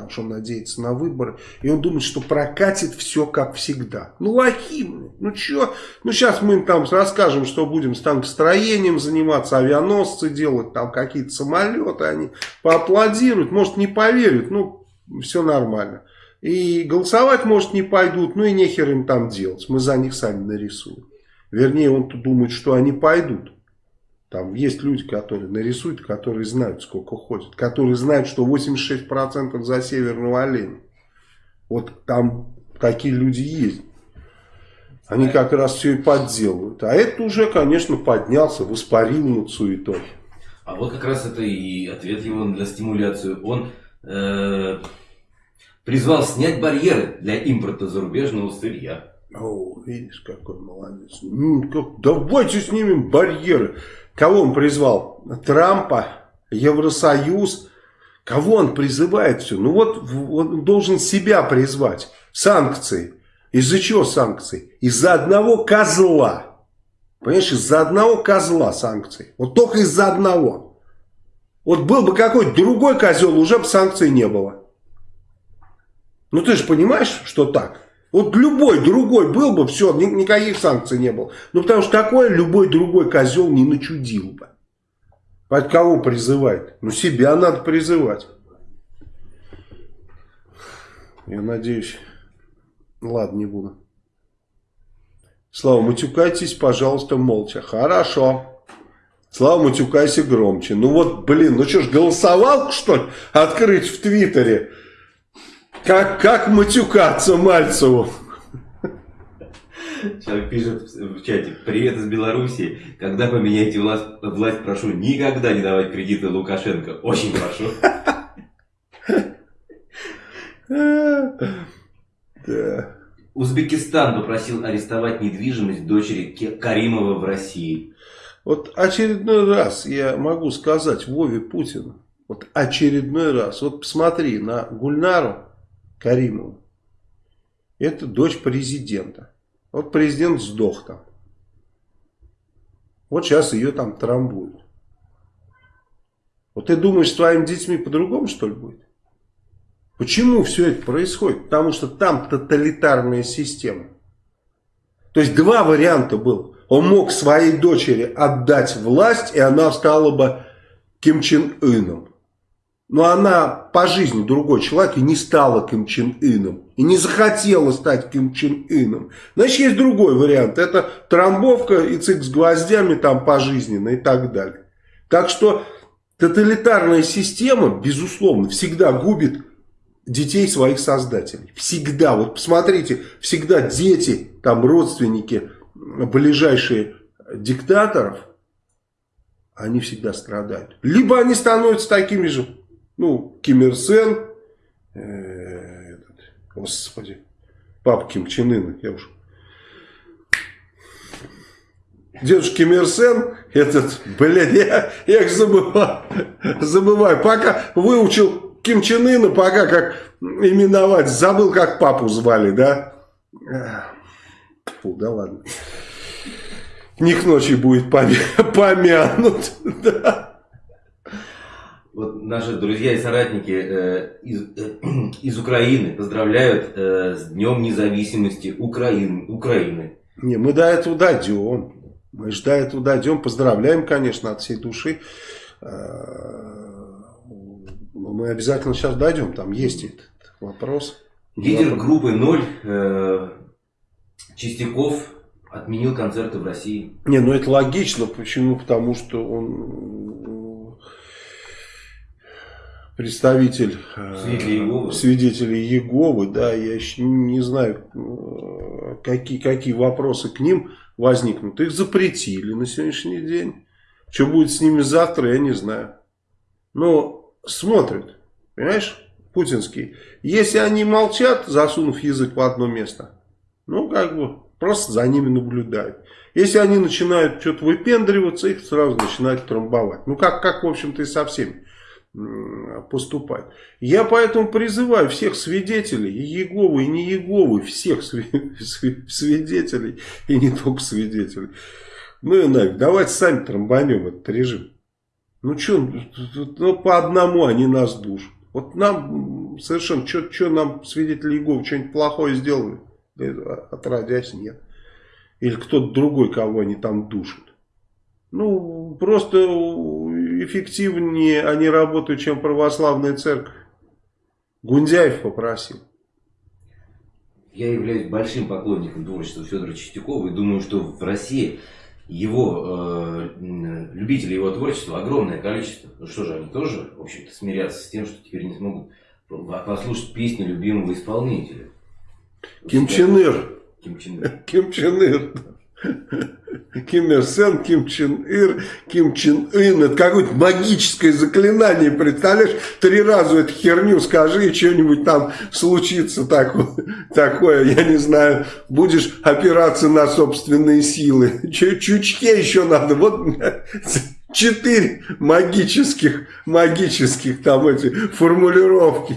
Потому что он надеется на выборы. И он думает, что прокатит все как всегда. Ну, лохим. Ну, что? Ну, сейчас мы им там расскажем, что будем с танкостроением заниматься, авианосцы делать, там какие-то самолеты. Они поаплодируют, может, не поверят. Ну, все нормально. И голосовать, может, не пойдут. Ну, и нехер им там делать. Мы за них сами нарисуем. Вернее, он думает, что они пойдут. Там есть люди, которые нарисуют, которые знают, сколько ходят. Которые знают, что 86% за северного оленя. Вот там такие люди есть. Они как раз все и подделывают. А это уже, конечно, поднялся, воспарил над суетой. А вот как раз это и ответ его для стимуляции. Он э, призвал снять барьеры для импорта зарубежного сырья. О, видишь, какой молодец. Ну, как, давайте снимем барьеры. Кого он призвал? Трампа, Евросоюз. Кого он призывает все? Ну вот он должен себя призвать. Санкции. Из-за чего санкции? Из-за одного козла. Понимаешь, из-за одного козла санкции. Вот только из-за одного. Вот был бы какой-то другой козел, уже бы санкций не было. Ну ты же понимаешь, что так? Вот любой другой был бы, все, никаких санкций не было. Ну, потому что такое любой другой козел не начудил бы. От кого призывает? Ну, себя надо призывать. Я надеюсь. Ладно, не буду. Слава, матюкайтесь, пожалуйста, молча. Хорошо. Слава, матюкайся громче. Ну вот, блин, ну что ж, голосовал, что ли, открыть в Твиттере? Как, как матюкаться Мальцеву? Человек пишет в чате, привет из Беларуси, когда поменяете власть, власть, прошу никогда не давать кредиты Лукашенко, очень прошу. Узбекистан попросил арестовать недвижимость дочери Каримова в России. Вот очередной раз я могу сказать Вове Путину, вот очередной раз, вот посмотри на Гульнару, Каримову. Это дочь президента. Вот президент сдох там. Вот сейчас ее там трамбуют. Вот ты думаешь, с твоими детьми по-другому, что ли, будет? Почему все это происходит? Потому что там тоталитарная система. То есть два варианта было. Он мог своей дочери отдать власть, и она стала бы Ким Чен Ыном. Но она по жизни другой человек и не стала Ким Чен Ыном. И не захотела стать Ким Чен Ыном. Значит, есть другой вариант. Это трамбовка и цик с гвоздями там пожизненно и так далее. Так что тоталитарная система, безусловно, всегда губит детей своих создателей. Всегда. Вот посмотрите, всегда дети, там родственники, ближайшие диктаторов, они всегда страдают. Либо они становятся такими же ну, Ким Ир Сен, э, этот, господи, папа Ким Чен Ына, я уж... Дедушка Ким Ир Сен, этот, блядь, я, я их забываю, забываю, пока выучил Ким Чен Ына, пока как именовать, забыл, как папу звали, да? Фу, да ладно. Не ночи будет помянут, да. Вот наши друзья и соратники э, из, э, из Украины поздравляют э, с Днем независимости Украины. Украины. Не, мы до этого дойдем. Мы же до этого дойдем. Поздравляем, конечно, от всей души. Э, мы обязательно сейчас дойдем. Там есть этот вопрос. Лидер группы «Ноль» э, Чистяков отменил концерты в России. Не, ну это логично. Почему? Потому что он представитель свидетелей Иеговы. свидетелей Иеговы, да, я еще не знаю, э, какие, какие вопросы к ним возникнут. Их запретили на сегодняшний день. Что будет с ними завтра, я не знаю. Но смотрят, понимаешь, путинские. Если они молчат, засунув язык в одно место, ну, как бы, просто за ними наблюдают. Если они начинают что-то выпендриваться, их сразу начинают трамбовать. Ну, как, как в общем-то, и со всеми поступать. Я поэтому призываю всех свидетелей, и Еговы, и не Еговы, всех свидетелей, и не только свидетелей. Ну и нафиг, давайте сами трамбанем этот режим. Ну что, ну, по одному они нас душат. Вот нам совершенно, что нам свидетели Иеговы что-нибудь плохое сделали? Отродясь нет. Или кто-то другой, кого они там душат. Ну, просто эффективнее они работают, чем православная церковь. Гундяев попросил. Я являюсь большим поклонником творчества Федора Чистякова и думаю, что в России его э, любителей его творчества огромное количество. Ну что же, они тоже, в общем-то, смирятся с тем, что теперь не смогут послушать песни любимого исполнителя. Ким Чен Ир. Ким Чен Ир. Ким Чен Ир. Ким Ир Сен, Ким Чен Ир, Ким Чен Ин. Это какое-то магическое заклинание, представляешь? Три раза эту херню скажи, и что-нибудь там случится такое, такое, я не знаю, будешь опираться на собственные силы. Чучке еще надо, вот четыре магических, магических там эти формулировки.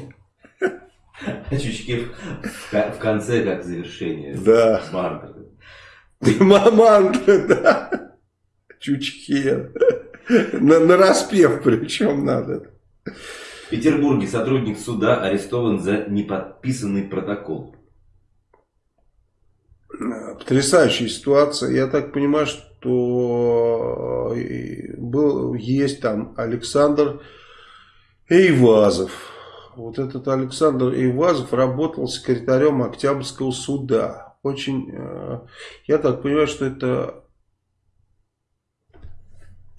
А чучки в, в конце как завершение. Да. Маркер. Маманта, да. Чучхе. На, на распев причем надо. В Петербурге сотрудник суда арестован за неподписанный протокол. Потрясающая ситуация. Я так понимаю, что э, был, есть там Александр Эйвазов. Вот этот Александр Эйвазов работал секретарем Октябрьского суда очень, э, я так понимаю, что это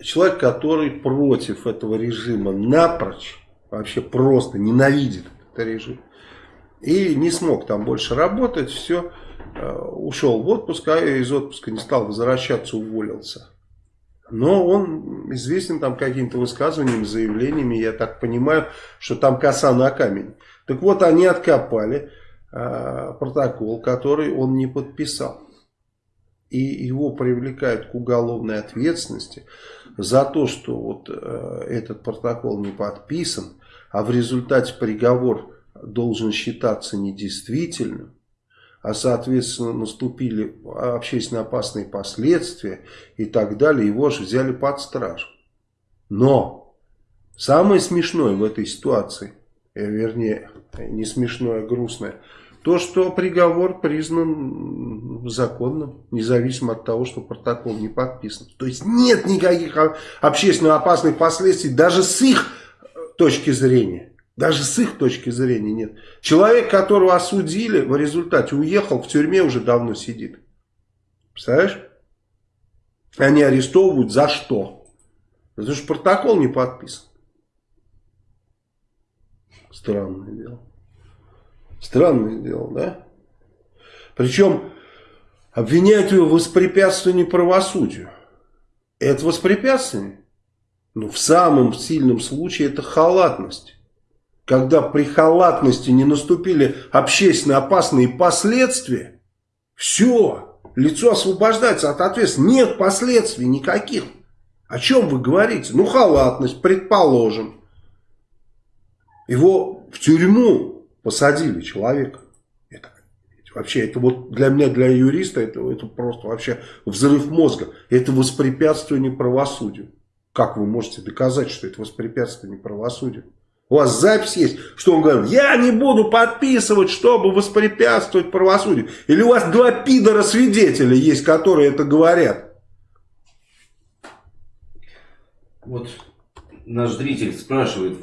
человек, который против этого режима напрочь, вообще просто ненавидит этот режим. И не смог там больше работать, все, э, ушел в отпуск, а из отпуска не стал возвращаться, уволился. Но он известен там какими-то высказываниями, заявлениями, я так понимаю, что там коса на камень. Так вот, они откопали протокол, который он не подписал. И его привлекают к уголовной ответственности за то, что вот э, этот протокол не подписан, а в результате приговор должен считаться недействительным, а соответственно наступили общественно опасные последствия и так далее, его же взяли под стражу. Но самое смешное в этой ситуации, э, вернее не смешное, а грустное – то, что приговор признан законным, независимо от того, что протокол не подписан. То есть нет никаких общественно опасных последствий, даже с их э, точки зрения. Даже с их точки зрения нет. Человек, которого осудили, в результате уехал, в тюрьме уже давно сидит. Представляешь? Они арестовывают за что? Потому что протокол не подписан. Странное дело. Странное дело, да? Причем обвиняют его в воспрепятствовании правосудию. Это воспрепятствование? Ну, в самом сильном случае это халатность. Когда при халатности не наступили общественно опасные последствия, все, лицо освобождается от ответственности. Нет последствий никаких. О чем вы говорите? Ну, халатность, предположим. Его в тюрьму посадили человека. Это, вообще, это вот для меня, для юриста, это, это просто вообще взрыв мозга. Это воспрепятствование правосудию. Как вы можете доказать, что это воспрепятствование правосудию? У вас запись есть, что он говорит, я не буду подписывать, чтобы воспрепятствовать правосудию. Или у вас два пидора свидетеля есть, которые это говорят. Вот наш зритель спрашивает,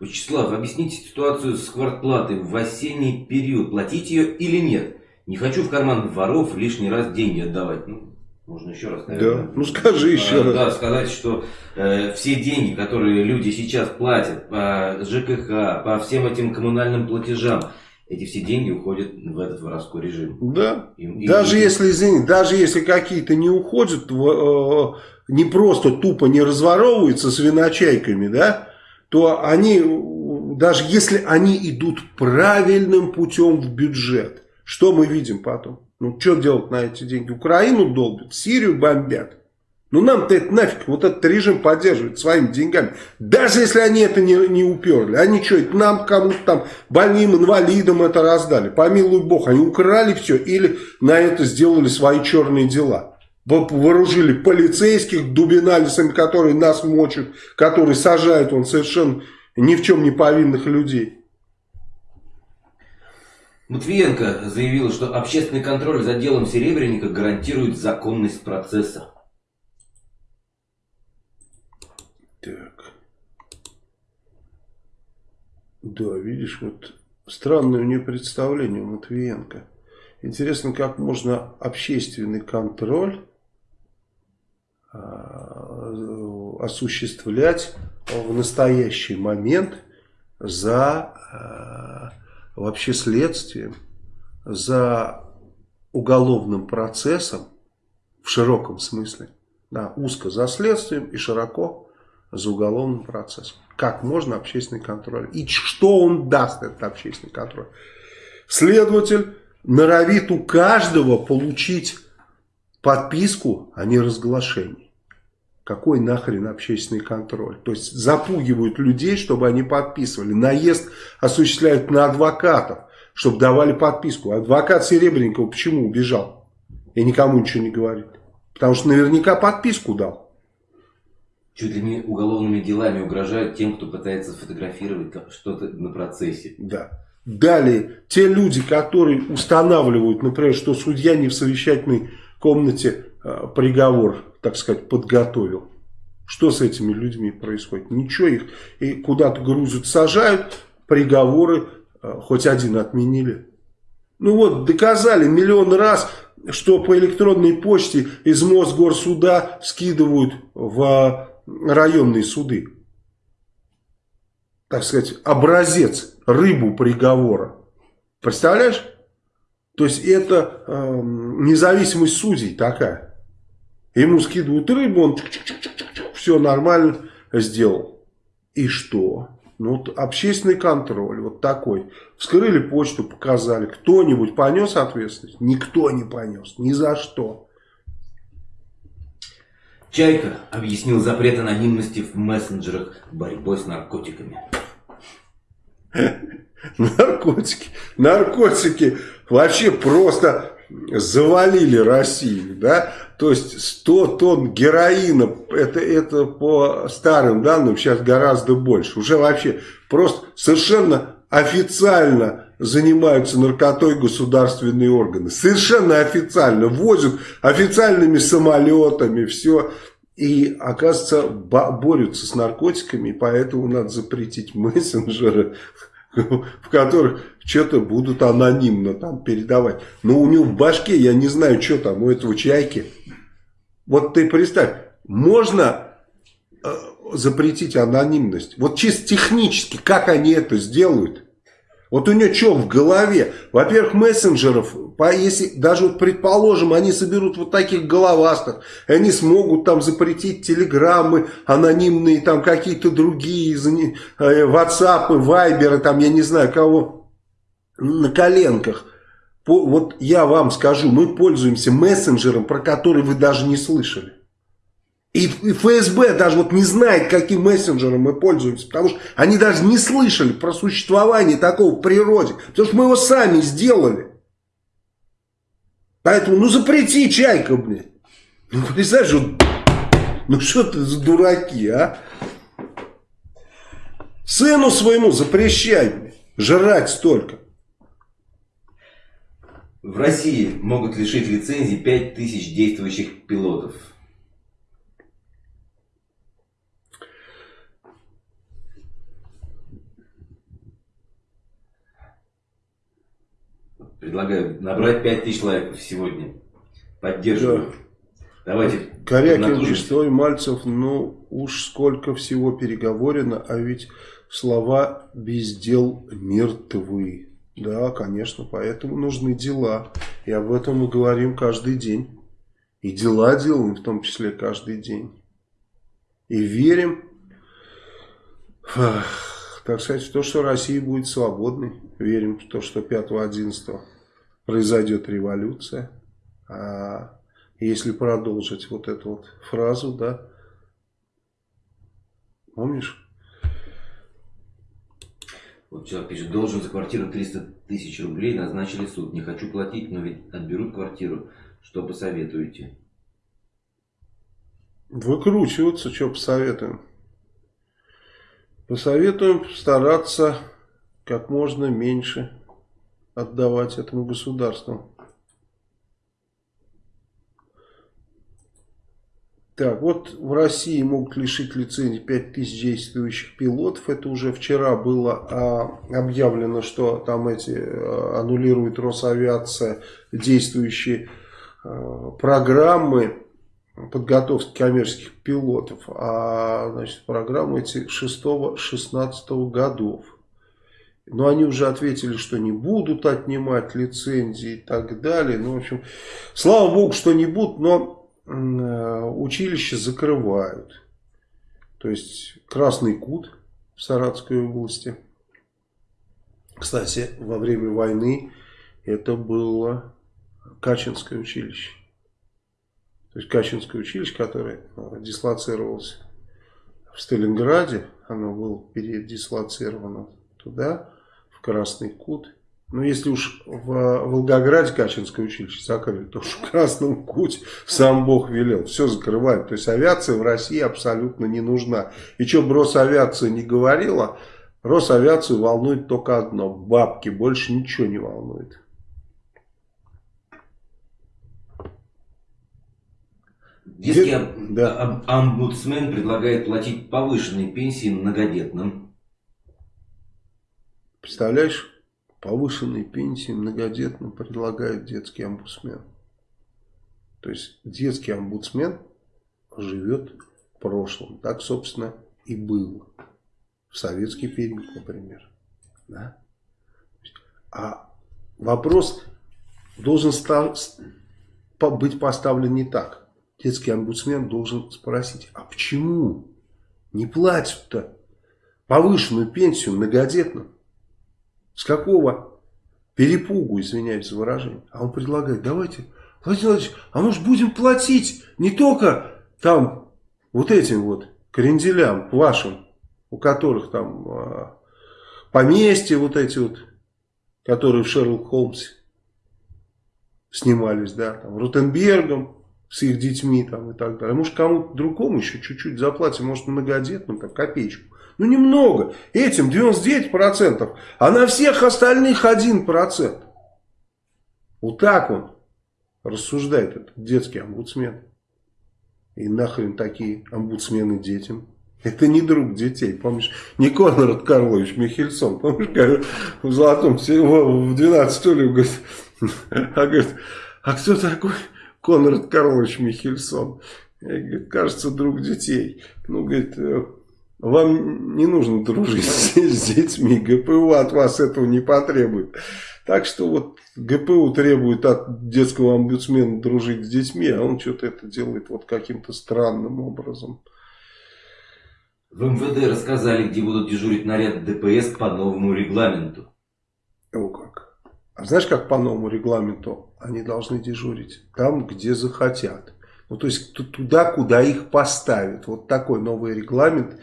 Вячеслав, объясните ситуацию с квартплатой в осенний период. Платить ее или нет? Не хочу в карман воров лишний раз деньги отдавать. Ну, можно еще раз, наверное. Да, ну скажи еще а, раз. Да, сказать, что э, все деньги, которые люди сейчас платят по ЖКХ, по всем этим коммунальным платежам, эти все деньги уходят в этот воровской режим. Да. И, и, даже и, если, извини, даже если какие-то не уходят, э, не просто тупо не разворовываются с виночайками, да, то они, даже если они идут правильным путем в бюджет, что мы видим потом? Ну, что делать на эти деньги? Украину долбят, Сирию бомбят. Ну нам-то это нафиг, вот этот режим поддерживает своими деньгами. Даже если они это не, не уперли. Они что, это нам кому-то там, больным, инвалидам это раздали. Помилуй бог, они украли все или на это сделали свои черные дела. Вооружили полицейских дубиналисами, которые нас мочат, которые сажают он совершенно ни в чем не повинных людей. Матвиенко заявила, что общественный контроль за делом Серебренника гарантирует законность процесса. Так. Да, видишь, вот странное у нее представление у Матвиенко. Интересно, как можно общественный контроль осуществлять в настоящий момент за а, вообще следствием, за уголовным процессом в широком смысле. Да, узко за следствием и широко за уголовным процессом. Как можно общественный контроль? И что он даст, этот общественный контроль? Следователь норовит у каждого получить подписку о неразглашении. Какой нахрен общественный контроль? То есть запугивают людей, чтобы они подписывали. Наезд осуществляют на адвокатов, чтобы давали подписку. Адвокат Серебренникова почему убежал? И никому ничего не говорит. Потому что наверняка подписку дал чуть ли не уголовными делами угрожают тем, кто пытается сфотографировать что-то на процессе. Да. Далее, те люди, которые устанавливают, например, что судья не в совещательной комнате э, приговор, так сказать, подготовил. Что с этими людьми происходит? Ничего, их и куда-то грузят, сажают, приговоры э, хоть один отменили. Ну вот, доказали миллион раз, что по электронной почте из Мосгорсуда скидывают в районные суды. Так сказать, образец, рыбу приговора. Представляешь? То есть это э, независимость судей такая. Ему скидывают рыбу, он все нормально сделал. И что? Ну, вот общественный контроль, вот такой. Вскрыли почту, показали. Кто-нибудь понес ответственность? Никто не понес, ни за что. Чайка объяснил запрет анонимности в мессенджерах борьбой с наркотиками. Наркотики. Наркотики вообще просто завалили Россию, да, то есть 100 тонн героина, это, это по старым данным сейчас гораздо больше, уже вообще просто совершенно официально занимаются наркотой государственные органы. Совершенно официально. Возят официальными самолетами, все. И, оказывается, борются с наркотиками, поэтому надо запретить мессенджеры, в которых что-то будут анонимно там передавать. Но у него в башке, я не знаю, что там у этого чайки. Вот ты представь, можно э, запретить анонимность. Вот чисто технически, как они это сделают? Вот у нее что в голове? Во-первых, мессенджеров, если даже вот предположим, они соберут вот таких головастых, они смогут там запретить телеграммы, анонимные там какие-то другие, ватсапы, вайберы, там я не знаю кого, на коленках. Вот я вам скажу, мы пользуемся мессенджером, про который вы даже не слышали. И, ФСБ даже вот не знает, каким мессенджером мы пользуемся, потому что они даже не слышали про существование такого в природе, потому что мы его сами сделали. Поэтому, ну запрети чайка, блин. Ну, представляешь, вот, ну что ты за дураки, а? Сыну своему запрещай, блин, жрать столько. В России могут лишить лицензии 5000 действующих пилотов. Предлагаю набрать 5000 лайков сегодня. Поддерживаю. Да. Давайте. Корякин, Весной, Мальцев, ну уж сколько всего переговорено, а ведь слова без дел мертвы. Да, конечно, поэтому нужны дела. И об этом мы говорим каждый день. И дела делаем в том числе каждый день. И верим, так сказать, в то, что Россия будет свободной. Верим в то, что 5-11 произойдет революция. А если продолжить вот эту вот фразу, да, помнишь? Вот человек пишет, должен за квартиру 300 тысяч рублей, назначили суд. Не хочу платить, но ведь отберут квартиру. Что посоветуете? Выкручиваться, что посоветуем? Посоветуем стараться как можно меньше отдавать этому государству. Так, вот в России могут лишить лицензии 5000 действующих пилотов. Это уже вчера было а, объявлено, что там эти а, аннулирует Росавиация действующие а, программы подготовки коммерческих пилотов. А значит, программы эти 6-16 годов. Но они уже ответили, что не будут отнимать лицензии и так далее. Ну, в общем, слава богу, что не будут, но Э, училища закрывают. То есть Красный Кут в Саратской области. Кстати, во время войны это было Качинское училище. То есть Качинское училище, которое э, дислоцировалось в Сталинграде, оно было передислоцировано туда, Красный Кут. Но если уж в Волгограде Качинское училище закрыли, то уж в Красном Куте сам Бог велел. Все закрывают. То есть авиация в России абсолютно не нужна. И что бы Росавиация не говорила, Росавиацию волнует только одно. Бабки. Больше ничего не волнует. Детский да. омбудсмен предлагает платить повышенные пенсии многодетным. Представляешь? повышенной пенсии многодетным предлагает детский омбудсмен. То есть детский омбудсмен живет в прошлом. Так, собственно, и было. В советский период, например. Да? А вопрос должен быть поставлен не так. Детский омбудсмен должен спросить, а почему не платят-то повышенную пенсию многодетным? С какого перепугу, извиняюсь за выражение. А он предлагает, давайте, Владимир Владимирович, а может будем платить не только там вот этим вот кренделям вашим, у которых там а, поместья вот эти вот, которые в Шерлок Холмсе снимались, да, там, Рутенбергом с их детьми там и так далее. Может кому-то другому еще чуть-чуть заплатим, может многодетным, там, копеечку. Ну немного. Этим 99%, а на всех остальных 1%. Вот так он рассуждает этот детский омбудсмен. И нахрен такие омбудсмены детям. Это не друг детей, помнишь? Не Конрад Карлович Михельсон, помнишь, как в Золотом, в 12 стульев, говорит, а, говорит, а кто такой Конрад Карлович Михельсон? Говорит, кажется, друг детей. Ну, говорит, э, вам не нужно дружить с детьми, ГПУ от вас этого не потребует. Так что вот ГПУ требует от детского омбудсмена дружить с детьми, а он что-то это делает вот каким-то странным образом. В МВД рассказали, где будут дежурить наряд ДПС по новому регламенту. О как. А знаешь, как по новому регламенту они должны дежурить? Там, где захотят. Ну, то есть туда, куда их поставят. Вот такой новый регламент.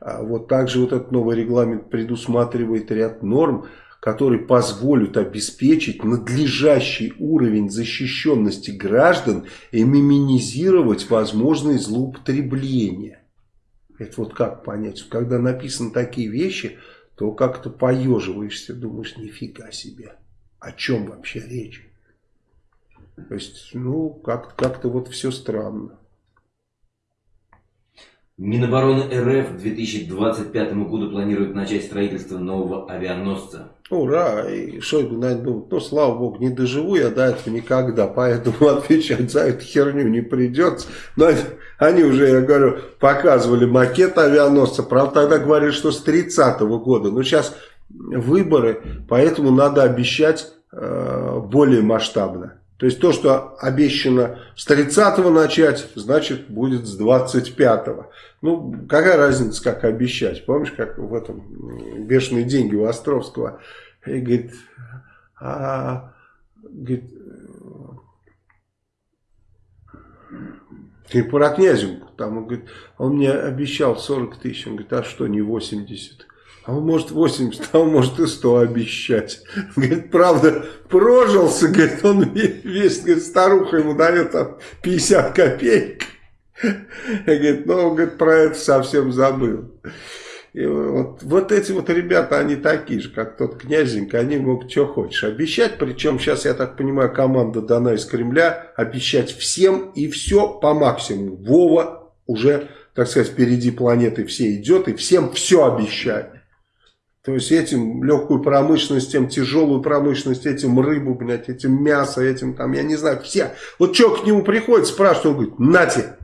А вот также вот этот новый регламент предусматривает ряд норм, которые позволят обеспечить надлежащий уровень защищенности граждан и минимизировать возможные злоупотребления. Это вот как понять? Когда написаны такие вещи, то как-то поеживаешься, думаешь, нифига себе. О чем вообще речь? То есть, ну, как-то как вот все странно. Минобороны РФ к 2025 году планирует начать строительство нового авианосца. Ура! И Шойгу, наверное, думает, ну, слава богу, не доживу я до этого никогда, поэтому отвечать за эту херню не придется. Но они уже, я говорю, показывали макет авианосца, правда, тогда говорили, что с 30 -го года. Но сейчас выборы, поэтому надо обещать э, более масштабно. То есть то, что обещано с 30-го начать, значит будет с 25-го. Ну, какая разница, как обещать? Помнишь, как в этом «Бешеные деньги» у Островского? И говорит, а, говорит, ты про Князевку, там, он говорит, он мне обещал 40 тысяч, он говорит, а что, не 80? А он может 80, а он может и 100 обещать. Говорит, правда, прожился, говорит, он весь, говорит, старуха ему дает там 50 копеек. Говорит, ну, он говорит, про это совсем забыл. И вот, вот эти вот ребята, они такие же, как тот князенька, они могут что хочешь обещать. Причем сейчас, я так понимаю, команда дана из Кремля обещать всем и все по максимуму. Вова уже, так сказать, впереди планеты все идет и всем все обещает. То есть этим легкую промышленность, тем тяжелую промышленность, этим рыбу, блядь, этим мясо, этим там, я не знаю, все. Вот что к нему приходит, спрашивает, он говорит, нате,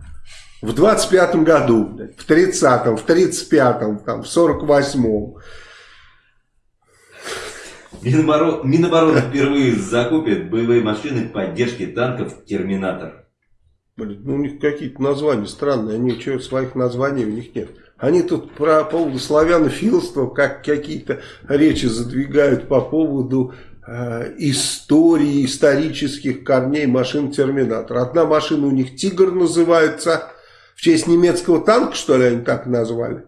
в 25-м году, блядь, в 30-м, в 35-м, там, в 48-м. Миноборона, Минобороны впервые закупит боевые машины поддержки танков «Терминатор». Блин, ну у них какие-то названия странные, они что, своих названий у них нет. Они тут про поводу славянофилства как какие-то речи задвигают по поводу э, истории, исторических корней машин Терминатор. Одна машина у них Тигр называется, в честь немецкого танка, что ли, они так назвали.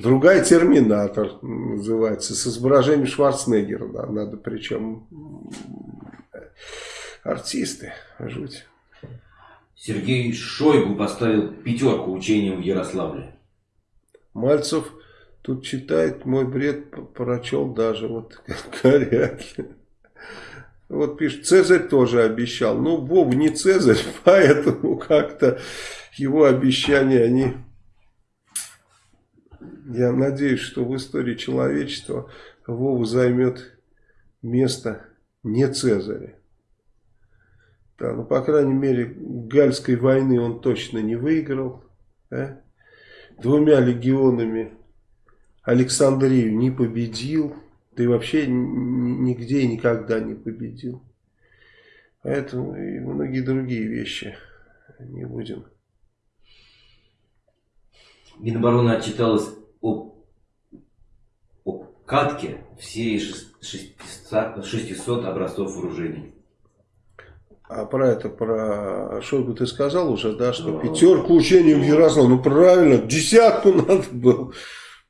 Другая Терминатор называется, с изображением Шварценеггера, да, надо причем артисты, жуть. Сергей Шойгу поставил пятерку учениям в Ярославле. Мальцев тут читает, мой бред прочел даже, вот говорят. Вот пишет, Цезарь тоже обещал. Ну, Вов не Цезарь, поэтому как-то его обещания, они... Я надеюсь, что в истории человечества Вова займет место не Цезаря. Да, ну, по крайней мере, Гальской войны он точно не выиграл. Да? Двумя легионами Александрию не победил, и вообще нигде и никогда не победил. Поэтому и многие другие вещи не будем. Минобороны отчиталась о, о катке в серии 600, 600 образцов вооружений. А про это, про Шойгу ты сказал уже, да, что пятерку учений в Ярославле. Ну правильно, десятку надо было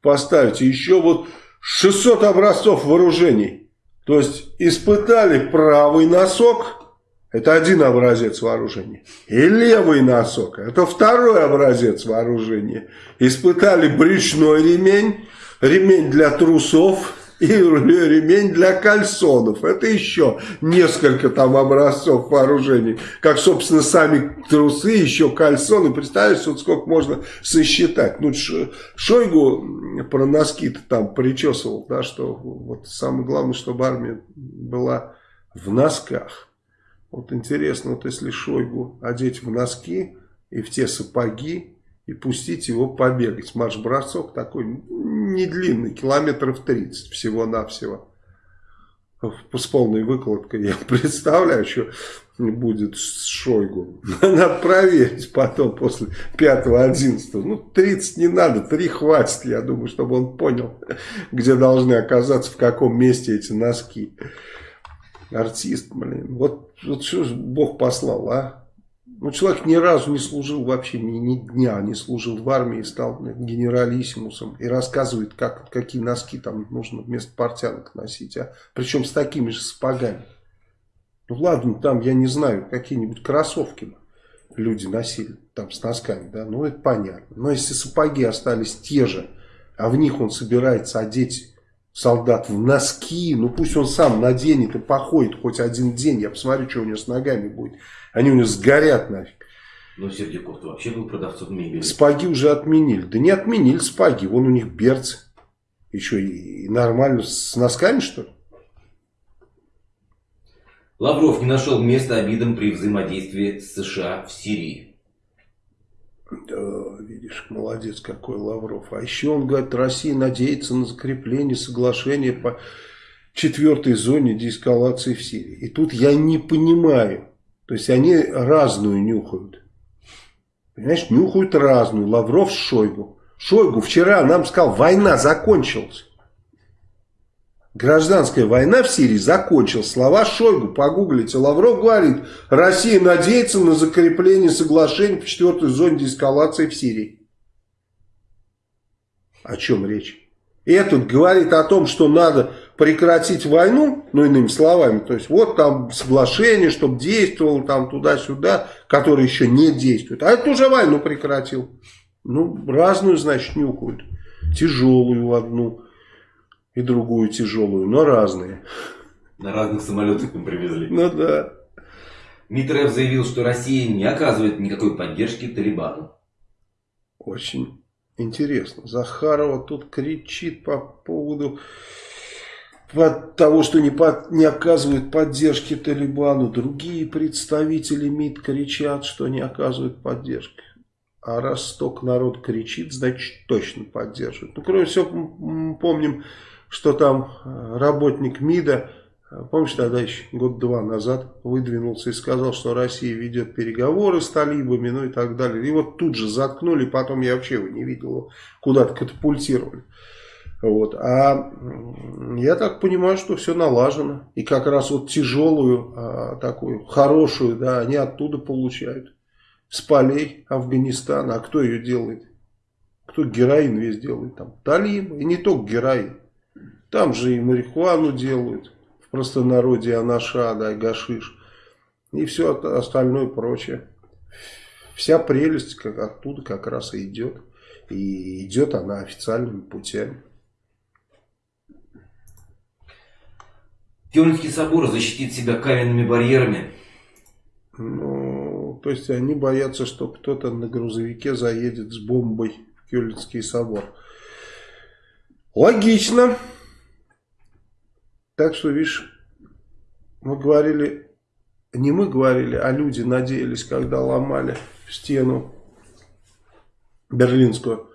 поставить. И еще вот 600 образцов вооружений. То есть испытали правый носок, это один образец вооружения. И левый носок, это второй образец вооружения. Испытали брючной ремень, ремень для трусов, и ремень для кальсонов. Это еще несколько там образцов вооружений. Как, собственно, сами трусы, еще кальсоны. Представляешь, вот сколько можно сосчитать. Ну, Шойгу про носки-то там причесывал, да, что вот самое главное, чтобы армия была в носках. Вот интересно, вот если Шойгу одеть в носки и в те сапоги, и пустить его побегать. Марш-бросок такой не длинный, километров 30 всего-навсего. С полной выкладкой я представляю, что будет с Шойгу. Надо проверить потом, после 5-11. Ну, 30 не надо, 3 хватит, я думаю, чтобы он понял, где должны оказаться, в каком месте эти носки. Артист, блин. Вот, вот что же Бог послал, а? Ну, человек ни разу не служил вообще, ни, ни дня не служил в армии, стал генералиссимусом и рассказывает, как, какие носки там нужно вместо портянок носить. А? Причем с такими же сапогами. Ну ладно, там, я не знаю, какие-нибудь кроссовки люди носили там с носками, да, ну это понятно. Но если сапоги остались те же, а в них он собирается одеть солдат в носки, ну пусть он сам наденет и походит хоть один день, я посмотрю, что у него с ногами будет. Они у него сгорят нафиг. Но Сердюков вообще был продавцом мебели. Спаги уже отменили. Да не отменили спаги, вон у них берцы. Еще и, и нормально с носками, что ли? Лавров не нашел места обидам при взаимодействии с США в Сирии. Да, видишь, молодец какой Лавров. А еще он говорит, Россия надеется на закрепление соглашения по четвертой зоне деэскалации в Сирии. И тут я не понимаю. То есть они разную нюхают. Понимаешь, нюхают разную. Лавров с Шойгу. Шойгу вчера нам сказал, война закончилась. Гражданская война в Сирии закончилась. Слова Шойгу, погуглите. Лавров говорит, Россия надеется на закрепление соглашений по четвертой зоне деэскалации в Сирии. О чем речь? Этот говорит о том, что надо прекратить войну, ну иными словами, то есть вот там соглашение, чтобы действовало там туда-сюда, которое еще не действует. А это уже войну прекратил. Ну, разную, значит, нюхают. Тяжелую одну и другую тяжелую, но разные. На разных самолетах им привезли. Ну да. Митрев заявил, что Россия не оказывает никакой поддержки Талибану. Очень интересно. Захарова тут кричит по поводу от того, что не, под, не оказывают поддержки Талибану. Другие представители МИД кричат, что не оказывают поддержки. А раз столько народ кричит, значит точно поддерживают. Ну, кроме всего, помним, что там э, работник МИДа, э, помнишь, тогда еще год-два назад выдвинулся и сказал, что Россия ведет переговоры с талибами, ну и так далее. И вот тут же заткнули, потом я вообще его не видел, куда-то катапультировали. Вот. А я так понимаю, что все налажено. И как раз вот тяжелую, а, такую хорошую, да, они оттуда получают с полей Афганистана. А кто ее делает? Кто героин весь делает там? Талибы. И не только героин. Там же и марихуану делают. В простонародье анаша, да, и гашиш. И все остальное прочее. Вся прелесть как оттуда как раз и идет. И идет она официальными путями. Кёльнский собор защитит себя каменными барьерами. Ну, то есть они боятся, что кто-то на грузовике заедет с бомбой в Кёльнский собор. Логично. Так что, видишь, мы говорили, не мы говорили, а люди надеялись, когда ломали стену берлинскую,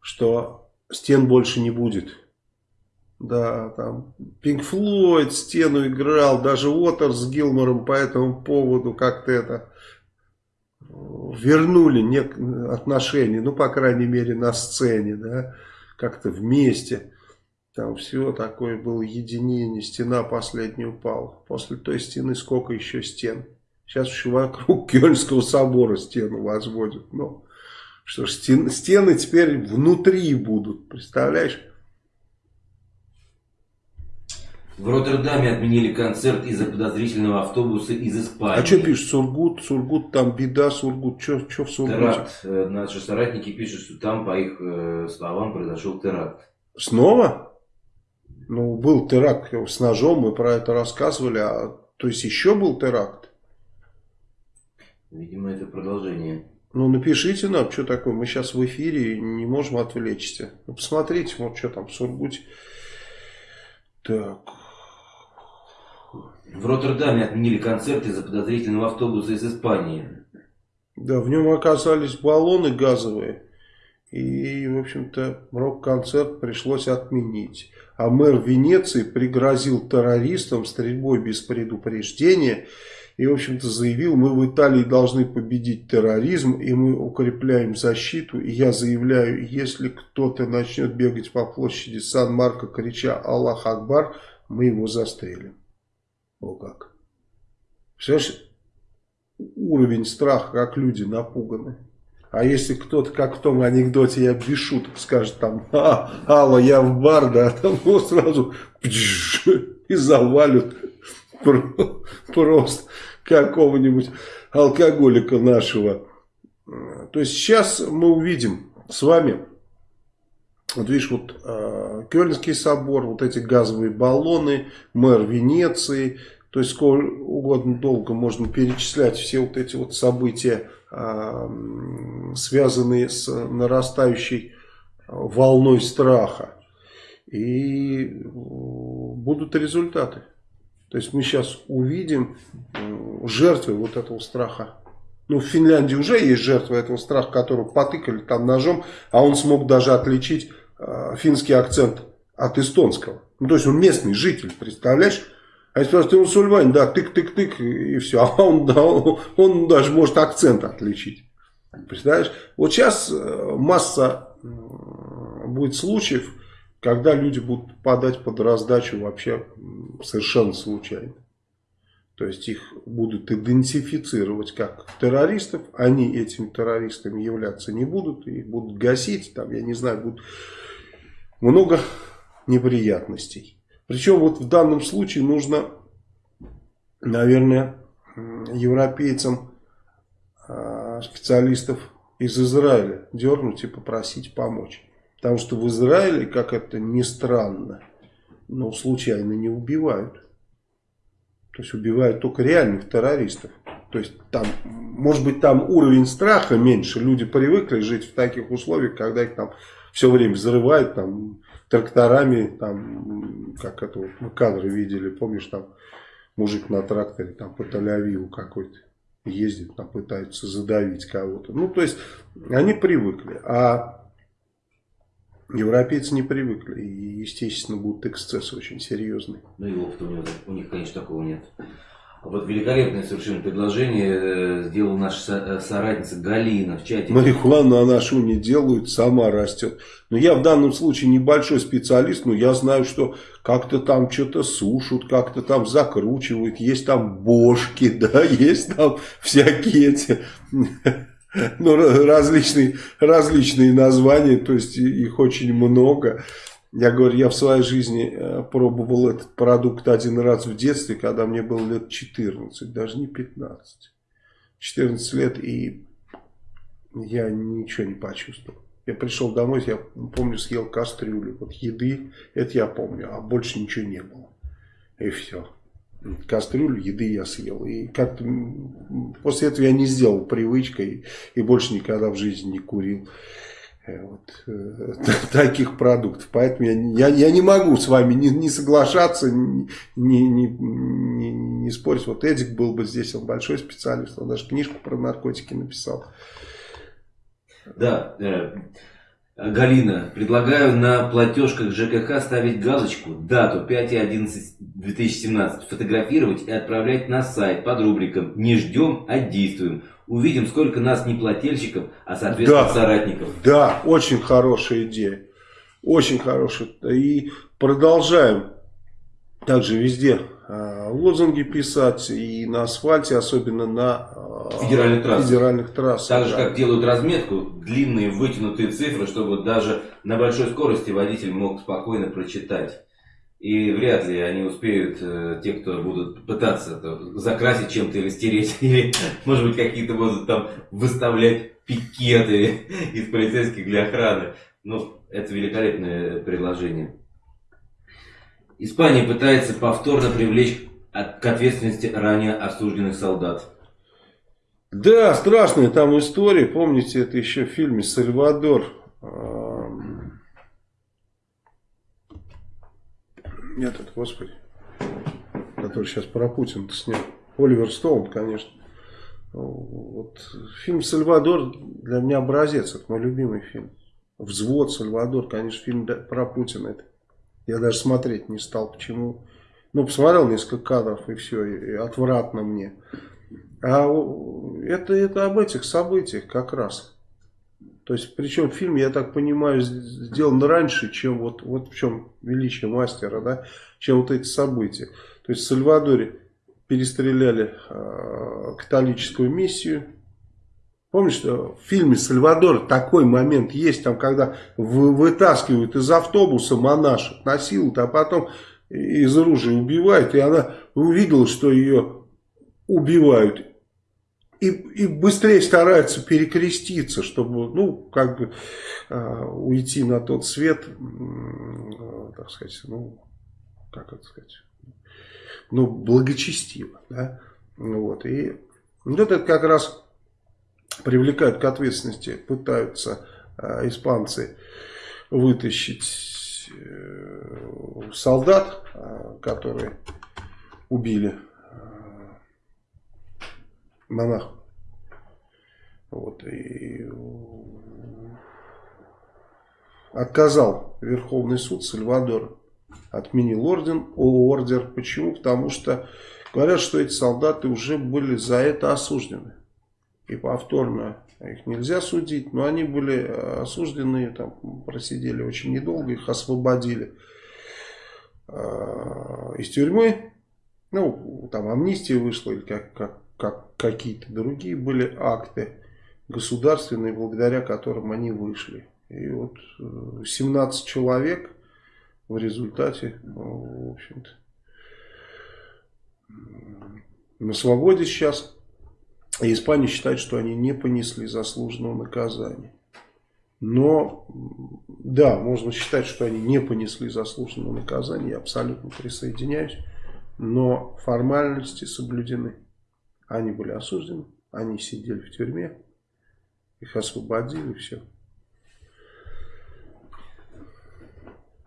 что стен больше не будет. Да, там Пинк Флойд стену играл, даже Уотерс с Гилмором по этому поводу как-то это вернули нек отношения, ну, по крайней мере, на сцене, да, как-то вместе. Там все такое было единение, стена последняя упала. После той стены сколько еще стен? Сейчас еще вокруг Кёльнского собора стену возводят. Ну, что ж, стен, стены теперь внутри будут, представляешь? В Роттердаме отменили концерт из-за подозрительного автобуса из Испании. А что пишет Сургут? Сургут, там беда, Сургут. Что в Сургуте? Теракт. Э, наши соратники пишут, что там, по их э, словам, произошел теракт. Снова? Ну, был теракт с ножом, мы про это рассказывали. А, то есть еще был теракт? Видимо, это продолжение. Ну, напишите нам, что такое. Мы сейчас в эфире не можем отвлечься. Ну, посмотрите, вот что там в Сургуте. Так. В Роттердаме отменили концерт из-за подозрительного автобуса из Испании. Да, в нем оказались баллоны газовые. И, в общем-то, рок-концерт пришлось отменить. А мэр Венеции пригрозил террористам стрельбой без предупреждения. И, в общем-то, заявил, мы в Италии должны победить терроризм, и мы укрепляем защиту. И я заявляю, если кто-то начнет бегать по площади Сан-Марко, крича «Аллах Акбар», мы его застрелим. О как. Представляешь, уровень страха, как люди напуганы. А если кто-то, как в том анекдоте, я без шуток скажет там, а, Алла, я в бар, да, там его сразу и завалят просто какого-нибудь алкоголика нашего. То есть сейчас мы увидим с вами, вот видишь, вот э, Кёльнский собор, вот эти газовые баллоны, мэр Венеции, то есть сколько угодно долго можно перечислять все вот эти вот события, связанные с нарастающей волной страха. И будут результаты. То есть мы сейчас увидим жертвы вот этого страха Ну, в Финляндии уже есть жертва этого страха, которого потыкали там ножом, а он смог даже отличить э, финский акцент от эстонского. Ну, то есть он местный житель, представляешь? А если ты мусульманин, да, тык-тык-тык, и все. А он, да, он, он даже может акцент отличить. Представляешь? Вот сейчас э, масса будет случаев, когда люди будут попадать под раздачу вообще совершенно случайно. То есть их будут идентифицировать как террористов, они этими террористами являться не будут, их будут гасить, там, я не знаю, будут много неприятностей. Причем вот в данном случае нужно, наверное, европейцам а, специалистов из Израиля дернуть и попросить помочь. Потому что в Израиле, как это ни странно, но случайно не убивают. То есть убивают только реальных террористов. То есть там, может быть, там уровень страха меньше. Люди привыкли жить в таких условиях, когда их там все время взрывают там тракторами, там, как это вот мы кадры видели, помнишь, там мужик на тракторе там по Тель-Авиву какой-то ездит, там пытается задавить кого-то. Ну, то есть, они привыкли. А Европейцы не привыкли. И, естественно, будут эксцессы очень серьезные. Ну и у них, конечно, такого нет. Вот великолепное совершенно предложение э, сделала наша э, соратница Галина в чате. Марихуану она что не делают, сама растет. Но я в данном случае небольшой специалист, но я знаю, что как-то там что-то сушат, как-то там закручивают, есть там бошки, да, есть там всякие эти ну, различные, различные названия, то есть их очень много. Я говорю, я в своей жизни э, пробовал этот продукт один раз в детстве, когда мне было лет 14, даже не 15. 14 лет, и я ничего не почувствовал. Я пришел домой, я помню, съел кастрюлю. Вот еды, это я помню, а больше ничего не было. И все кастрюлю еды я съел. И как-то после этого я не сделал привычкой и больше никогда в жизни не курил вот, э, таких продуктов. Поэтому я, я, я не могу с вами не, не соглашаться, не, не, не, не спорить. Вот Эдик был бы здесь, он большой специалист, он даже книжку про наркотики написал. Да, э, Галина, предлагаю на платежках ЖКХ ставить галочку, дату 5.11.2017, фотографировать и отправлять на сайт под рубриком «Не ждем, а действуем». Увидим, сколько нас не плательщиков, а соответственно да, соратников. Да, очень хорошая идея. Очень хорошая. И продолжаем также везде а, лозунги писать и на асфальте, особенно на а, федеральных, трасс. федеральных трассах. Так же, да. как делают разметку, длинные вытянутые цифры, чтобы даже на большой скорости водитель мог спокойно прочитать. И вряд ли они успеют, э, те, кто будут пытаться это, закрасить чем-то или стереть, или, может быть, какие-то будут там выставлять пикеты из полицейских для охраны. Ну, это великолепное предложение. Испания пытается повторно привлечь к ответственности ранее осужденных солдат. Да, страшная там история. Помните, это еще в фильме «Сальвадор». Этот, господи, который сейчас про Путина снял. Оливер Стоун, конечно. Вот, фильм «Сальвадор» для меня образец, это мой любимый фильм. «Взвод», «Сальвадор», конечно, фильм про Путина. Это я даже смотреть не стал. Почему? Ну, посмотрел несколько кадров и все, и отвратно мне. А это, это об этих событиях как раз. То есть, причем фильм, я так понимаю, сделан раньше, чем вот, вот в чем величие мастера, да, чем вот эти события. То есть, в Сальвадоре перестреляли э, католическую миссию, Помнишь, что в фильме «Сальвадор» такой момент есть, там, когда вытаскивают из автобуса монашек, насилуют, а потом из оружия убивают, и она увидела, что ее убивают. И, и быстрее стараются перекреститься, чтобы, ну, как бы э, уйти на тот свет, э, так сказать, ну, как это сказать, ну, благочестиво, да, вот, и вот это как раз привлекают к ответственности, пытаются э, испанцы вытащить э, солдат, э, которые убили э, монах. Вот, и отказал Верховный суд Сальвадора. Отменил орден, ордер. Почему? Потому что говорят, что эти солдаты уже были за это осуждены. И повторно их нельзя судить, но они были э, осуждены, там просидели очень недолго, их освободили э, из тюрьмы. Ну, там амнистия вышла, или как, как, как какие-то другие были акты государственные, благодаря которым они вышли. И вот 17 э, человек в результате, ну, в общем-то, на свободе сейчас. И Испания считает, что они не понесли заслуженного наказания. Но, да, можно считать, что они не понесли заслуженного наказания, я абсолютно присоединяюсь. Но формальности соблюдены. Они были осуждены, они сидели в тюрьме, их освободили, все.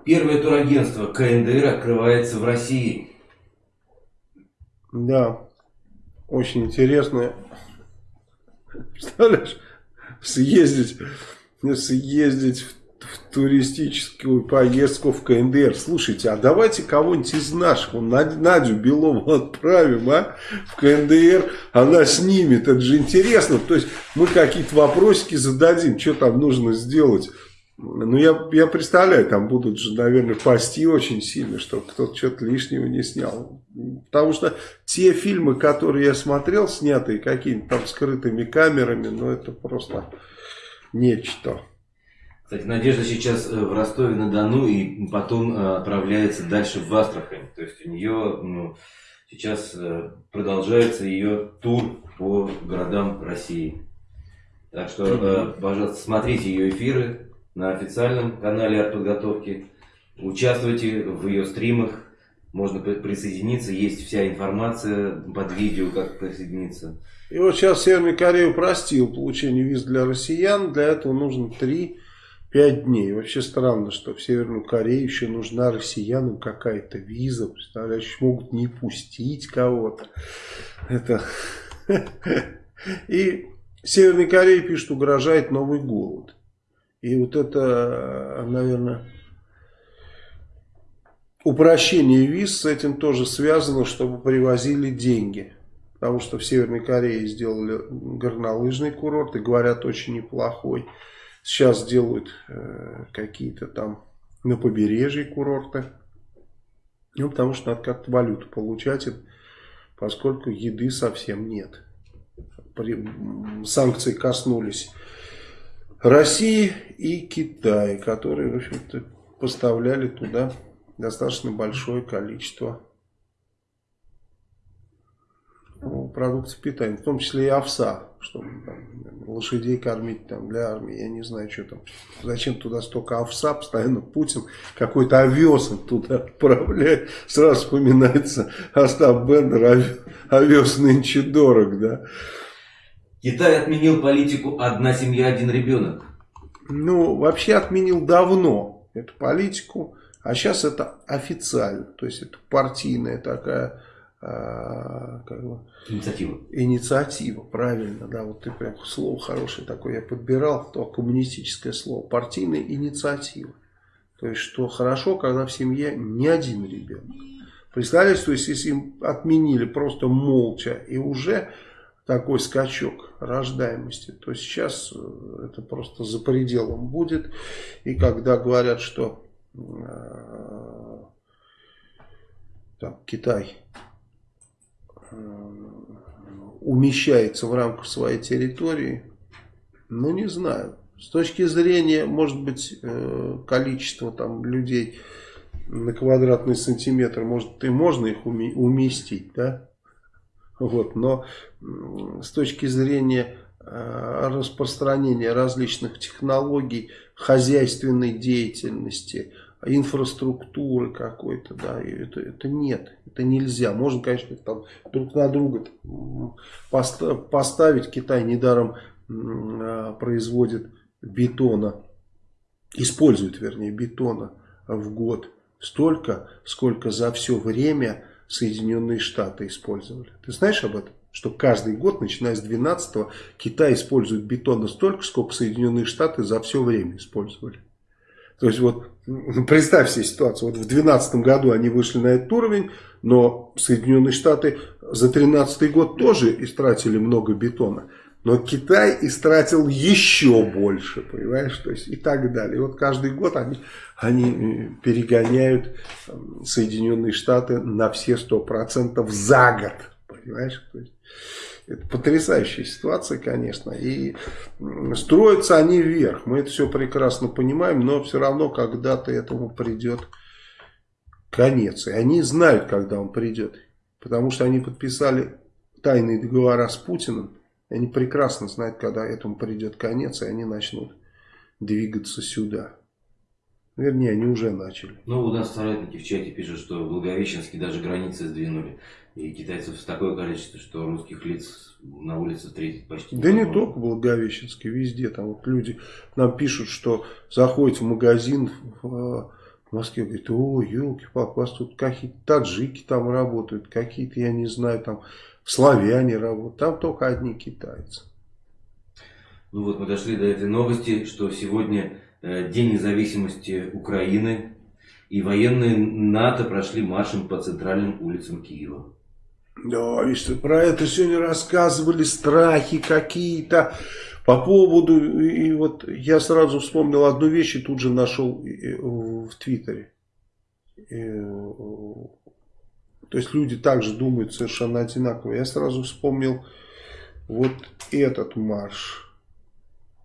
Первое турагентство КНДР открывается в России. Да, очень интересно. Представляешь, съездить, съездить в, в туристическую поездку в КНДР. Слушайте, а давайте кого-нибудь из наших, Надю Белову отправим, а, в КНДР, она снимет, это же интересно. То есть мы какие-то вопросики зададим, что там нужно сделать ну, я, я представляю, там будут же, наверное, пасти очень сильно, чтобы кто-то что-то лишнего не снял. Потому что те фильмы, которые я смотрел, снятые какими-то там скрытыми камерами, ну, это просто нечто. Кстати, Надежда сейчас э, в Ростове-на-Дону и потом э, отправляется дальше в Астрахань. То есть у нее ну, сейчас э, продолжается ее тур по городам России. Так что, пожалуйста, смотрите ее эфиры, на официальном канале артподготовки. Участвуйте в ее стримах. Можно присоединиться, есть вся информация под видео, как присоединиться. И вот сейчас Северная Корея упростил получение виз для россиян. Для этого нужно 3-5 дней. Вообще странно, что в Северную Корею еще нужна россиянам какая-то виза. Представляешь, могут не пустить кого-то. Это... И Северной Корее пишут, угрожает новый голод. И вот это, наверное, упрощение виз с этим тоже связано, чтобы привозили деньги. Потому что в Северной Корее сделали горнолыжный курорт и говорят очень неплохой. Сейчас делают э, какие-то там на побережье курорты. Ну, потому что надо как-то валюту получать, поскольку еды совсем нет. При, санкции коснулись России и Китая, которые, в общем-то, поставляли туда достаточно большое количество ну, продуктов питания, в том числе и овса, чтобы там, лошадей кормить там, для армии, я не знаю, что там, зачем туда столько овса, постоянно Путин какой-то овес туда отправляет, сразу вспоминается Остап Бендер, овес нынче дорог, да, Китай отменил политику «одна семья, один ребенок». Ну, вообще отменил давно эту политику, а сейчас это официально. То есть это партийная такая как бы, инициатива. Инициатива, правильно, да, вот ты прям слово хорошее такое я подбирал, то коммунистическое слово, партийная инициатива. То есть, что хорошо, когда в семье не один ребенок. Представляете, то есть, если им отменили просто молча и уже такой скачок рождаемости, то сейчас э, это просто за пределом будет. И когда говорят, что э, там, Китай умещается в рамках своей территории, ну не знаю. С точки зрения, может быть, э, количества там людей на квадратный сантиметр, может и можно их уместить, да? Вот, но с точки зрения э, распространения различных технологий, хозяйственной деятельности, инфраструктуры какой-то, да, это, это нет, это нельзя. Можно, конечно, там друг на друга поставить. Китай недаром э, производит бетона, использует, вернее, бетона в год столько, сколько за все время Соединенные Штаты использовали. Ты знаешь об этом? что каждый год, начиная с 12 Китай использует бетона столько, сколько Соединенные Штаты за все время использовали. То есть вот представь себе ситуацию. Вот в 2012 году они вышли на этот уровень, но Соединенные Штаты за 2013 год тоже истратили много бетона. Но Китай истратил еще больше, понимаешь, то есть и так далее. И вот каждый год они, они э, перегоняют Соединенные Штаты на все 100% за год, понимаешь. То есть, это потрясающая ситуация, конечно. И строятся они вверх. Мы это все прекрасно понимаем, но все равно когда-то этому придет конец. И они знают, когда он придет. Потому что они подписали тайные договора с Путиным. Они прекрасно знают, когда этому придет конец, и они начнут двигаться сюда. Вернее, они уже начали. Ну, у нас соратники в чате пишут, что в Благовещенске даже границы сдвинули. И китайцев такое количество, что русских лиц на улице встретить почти Да не только Благовещенске, везде. Там вот люди нам пишут, что заходят в магазин в Москве, говорит, о, елки-палки, у вас тут какие-то таджики там работают, какие-то, я не знаю, там славяне работают, там только одни китайцы. Ну вот мы дошли до этой новости, что сегодня э, День независимости Украины, и военные НАТО прошли маршем по центральным улицам Киева. Да, видишь, про это сегодня рассказывали, страхи какие-то по поводу, и вот я сразу вспомнил одну вещь и тут же нашел в Твиттере. То есть люди также думают совершенно одинаково. Я сразу вспомнил вот этот марш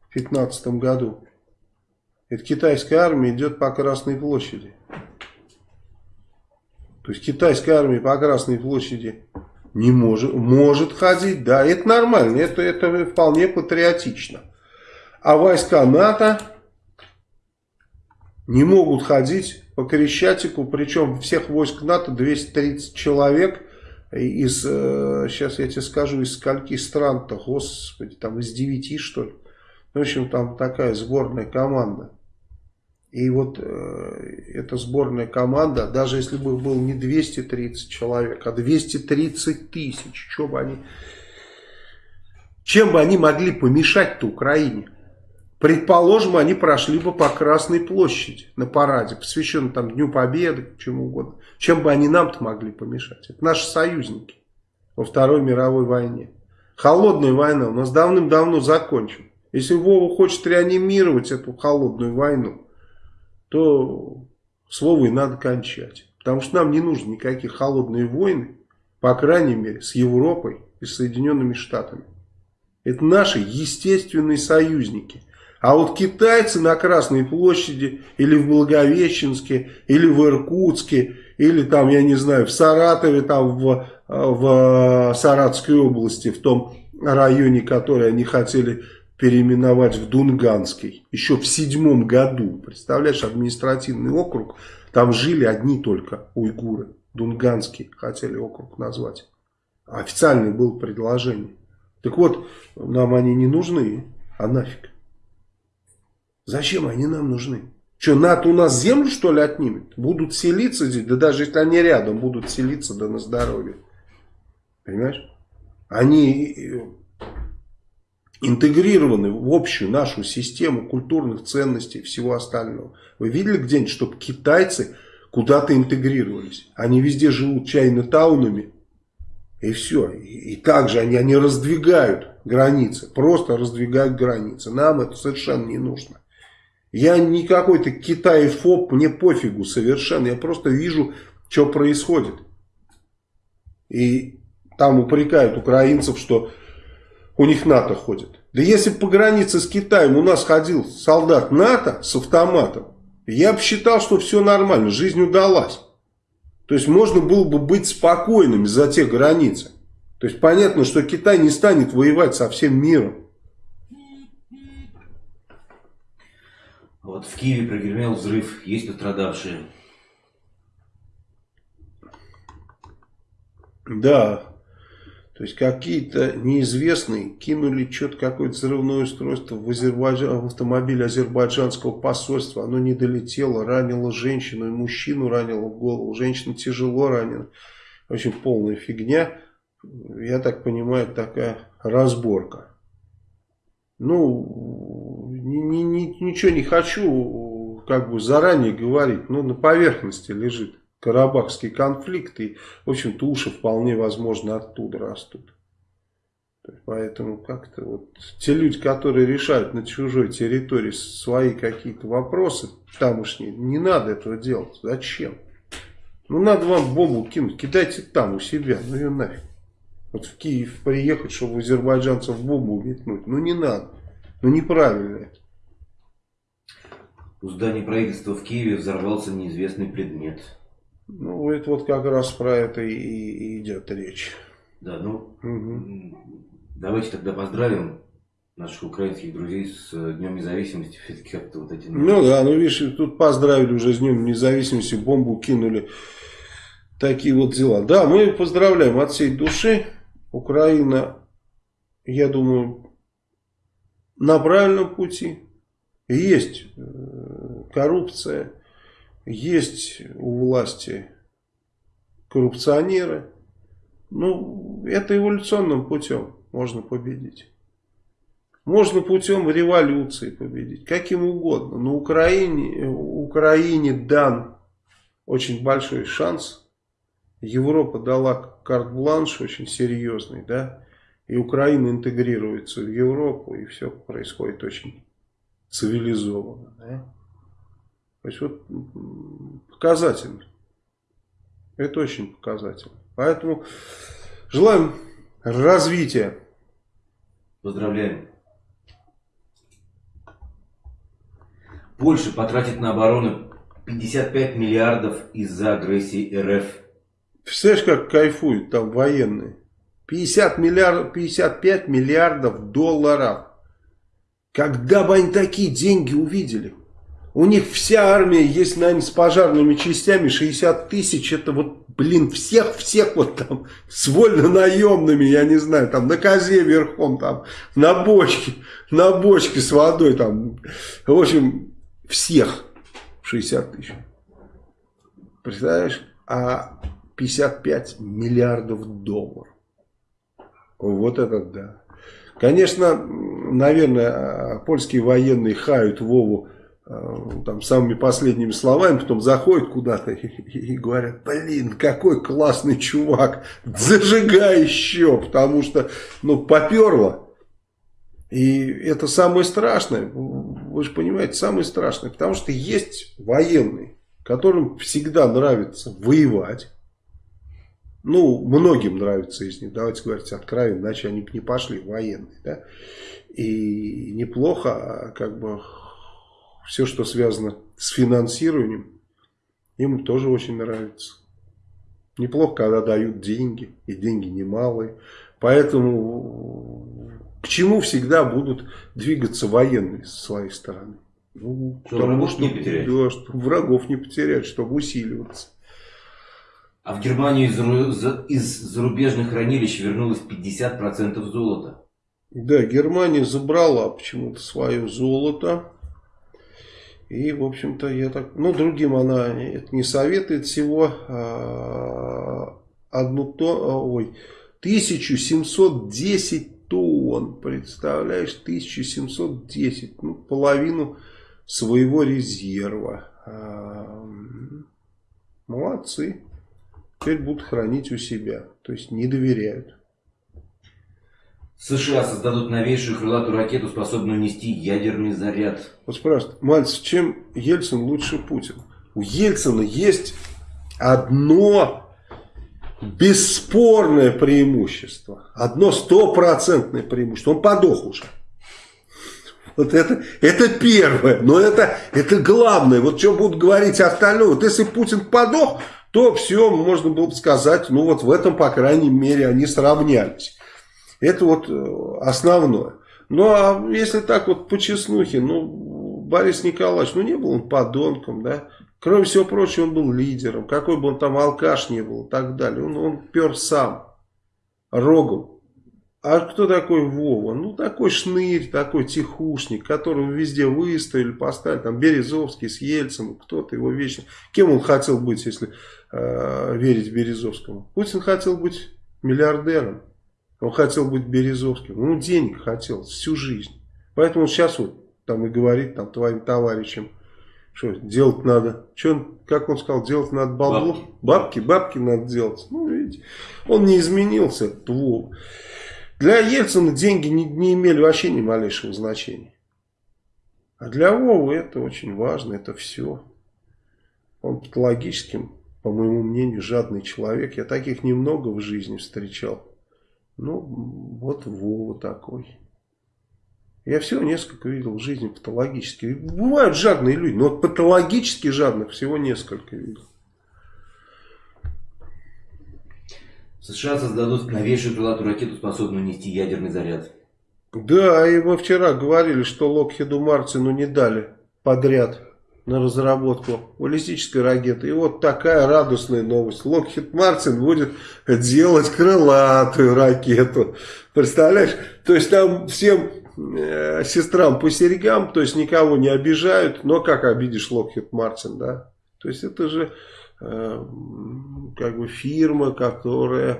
в 15 году. Это китайская армия идет по Красной площади. То есть китайская армия по Красной площади не может, может ходить, да, это нормально, это, это вполне патриотично. А войска НАТО не могут ходить по Крещатику, причем всех войск НАТО 230 человек из, сейчас э, я тебе скажу, из скольки стран-то, господи, там из 9 что ли. В общем, там такая сборная команда. И вот э, эта сборная команда, даже если бы был не 230 человек, а 230 тысяч, что бы они, чем бы они могли помешать-то Украине? Предположим, они прошли бы по Красной площади на параде, посвященном там Дню Победы, чему угодно. Чем бы они нам-то могли помешать? Это наши союзники во Второй мировой войне. Холодная война у нас давным-давно закончена. Если Вова хочет реанимировать эту холодную войну, то слово и надо кончать. Потому что нам не нужны никакие холодные войны, по крайней мере, с Европой и Соединенными Штатами. Это наши естественные союзники. А вот китайцы на Красной площади, или в Благовещенске, или в Иркутске, или там, я не знаю, в Саратове, там в, в Саратской области, в том районе, который они хотели переименовать в Дунганский. Еще в седьмом году. Представляешь, административный округ. Там жили одни только уйгуры. Дунганский хотели округ назвать. Официальное было предложение. Так вот, нам они не нужны. А нафиг? Зачем они нам нужны? Что, НАТО у нас землю, что ли, отнимет? Будут селиться здесь? Да даже если они рядом, будут селиться, да на здоровье. Понимаешь? Они интегрированы в общую нашу систему культурных ценностей и всего остального. Вы видели где-нибудь, чтобы китайцы куда-то интегрировались? Они везде живут чайно-таунами. И все. И, и также они, они раздвигают границы. Просто раздвигают границы. Нам это совершенно не нужно. Я не какой-то китаефоб, мне пофигу совершенно. Я просто вижу, что происходит. И там упрекают украинцев, что у них НАТО ходит. Да если по границе с Китаем у нас ходил солдат НАТО с автоматом, я бы считал, что все нормально, жизнь удалась. То есть можно было бы быть спокойными за те границы. То есть понятно, что Китай не станет воевать со всем миром. Вот в Киеве прогремел взрыв, есть пострадавшие. Да, то есть какие-то неизвестные кинули что-то, какое-то взрывное устройство в, Азербайджан, в автомобиль азербайджанского посольства. Оно не долетело, ранило женщину и мужчину ранило в голову. Женщина тяжело ранена. В общем, полная фигня. я так понимаю, такая разборка. Ну, ни, ни, ни, ничего не хочу как бы заранее говорить, но на поверхности лежит Карабахский конфликт, и, в общем-то, уши вполне возможно оттуда растут. Поэтому как-то вот те люди, которые решают на чужой территории свои какие-то вопросы тамошние, не надо этого делать. Зачем? Ну надо вам бомбу кинуть, кидайте там у себя, ну ее нафиг. Вот в Киев приехать, чтобы азербайджанцев бомбу метнуть, ну не надо, ну неправильно это. У здания правительства в Киеве взорвался неизвестный предмет. Ну, это вот как раз про это и, и идет речь. Да, ну, угу. давайте тогда поздравим наших украинских друзей с э, Днем Независимости. Все-таки как-то вот эти... Ну да, ну видишь, тут поздравили уже с Днем Независимости, бомбу кинули. Такие вот дела. Да, мы поздравляем от всей души. Украина, я думаю, на правильном пути. Есть э, коррупция, есть у власти коррупционеры. Ну, это эволюционным путем можно победить. Можно путем революции победить, каким угодно. Но Украине, Украине дан очень большой шанс. Европа дала карт-бланш очень серьезный, да, и Украина интегрируется в Европу, и все происходит очень цивилизованно, да. То есть вот показательно. Это очень показательно. Поэтому желаем развития. Поздравляем. Польша потратит на оборону 55 миллиардов из-за агрессии РФ. Представляешь, как кайфуют там военные? 50 миллиардов, 55 миллиардов долларов. Когда бы они такие деньги увидели? У них вся армия есть, наверное, с пожарными частями 60 тысяч. Это вот, блин, всех-всех вот там с вольно-наемными, я не знаю, там на козе верхом, там на бочке, на бочке с водой, там, в общем, всех 60 тысяч. Представляешь? А 55 миллиардов долларов. Вот это да. Конечно, наверное, польские военные хают Вову там самыми последними словами, потом заходят куда-то и, и говорят, блин, какой классный чувак, зажигай еще, потому что, ну, поперло. И это самое страшное, вы же понимаете, самое страшное, потому что есть военные, которым всегда нравится воевать. Ну, многим нравится из них, давайте говорить откровенно, иначе они бы не пошли военные, да. И неплохо, а как бы все, что связано с финансированием, им тоже очень нравится. Неплохо, когда дают деньги, и деньги немалые. Поэтому к чему всегда будут двигаться военные с своей стороны? Ну, что потому что, не потерять. Да, чтобы врагов не потерять, чтобы усиливаться. А в Германию из, из зарубежных хранилищ вернулось 50% золота. Да, Германия забрала почему-то свое золото. И, в общем-то, я так... Ну, другим она не советует всего а, одну то... Ой, 1710 тонн, представляешь, 1710, ну, половину своего резерва. А, молодцы. Теперь будут хранить у себя, то есть не доверяют. США создадут новейшую крылатую ракету, способную нести ядерный заряд. Вот спрашивают, Мальцев, чем Ельцин лучше Путин? У Ельцина есть одно бесспорное преимущество. Одно стопроцентное преимущество. Он подох уже. Вот это, это первое. Но это, это главное. Вот что будут говорить остальное. Вот если Путин подох, то все, можно было бы сказать, ну вот в этом, по крайней мере, они сравнялись. Это вот э, основное. Ну, а если так вот по честнухе, ну, Борис Николаевич, ну, не был он подонком, да. Кроме всего прочего, он был лидером. Какой бы он там алкаш не был и так далее. Он, он пер сам, рогом. А кто такой Вова? Ну, такой шнырь, такой тихушник, которого везде выставили, поставили. Там Березовский с Ельцем, кто-то его вечно... Кем он хотел быть, если э, верить Березовскому? Путин хотел быть миллиардером. Он хотел быть Березовским. Ну, денег хотел всю жизнь. Поэтому он сейчас вот там и говорит там твоим товарищам, что делать надо. Что он, как он сказал, делать надо бабло. Бабки. бабки, бабки надо делать. Ну, видите, он не изменился, твол. Для Ельцина деньги не, не имели вообще ни малейшего значения. А для Вовы это очень важно, это все. Он патологическим, по моему мнению, жадный человек. Я таких немного в жизни встречал. Ну, вот Вова такой. Я всего несколько видел в жизни патологически. Бывают жадные люди, но вот патологически жадных всего несколько видел. США создадут новейшую крылатую ракету, способную нести ядерный заряд. Да, и мы вчера говорили, что Локхеду Мартину не дали подряд на разработку баллистической ракеты. И вот такая радостная новость. Локхед Мартин будет делать крылатую ракету. Представляешь? То есть там всем э, сестрам по серьгам, то есть никого не обижают. Но как обидишь Локхед Мартин, да? То есть это же э, как бы фирма, которая э,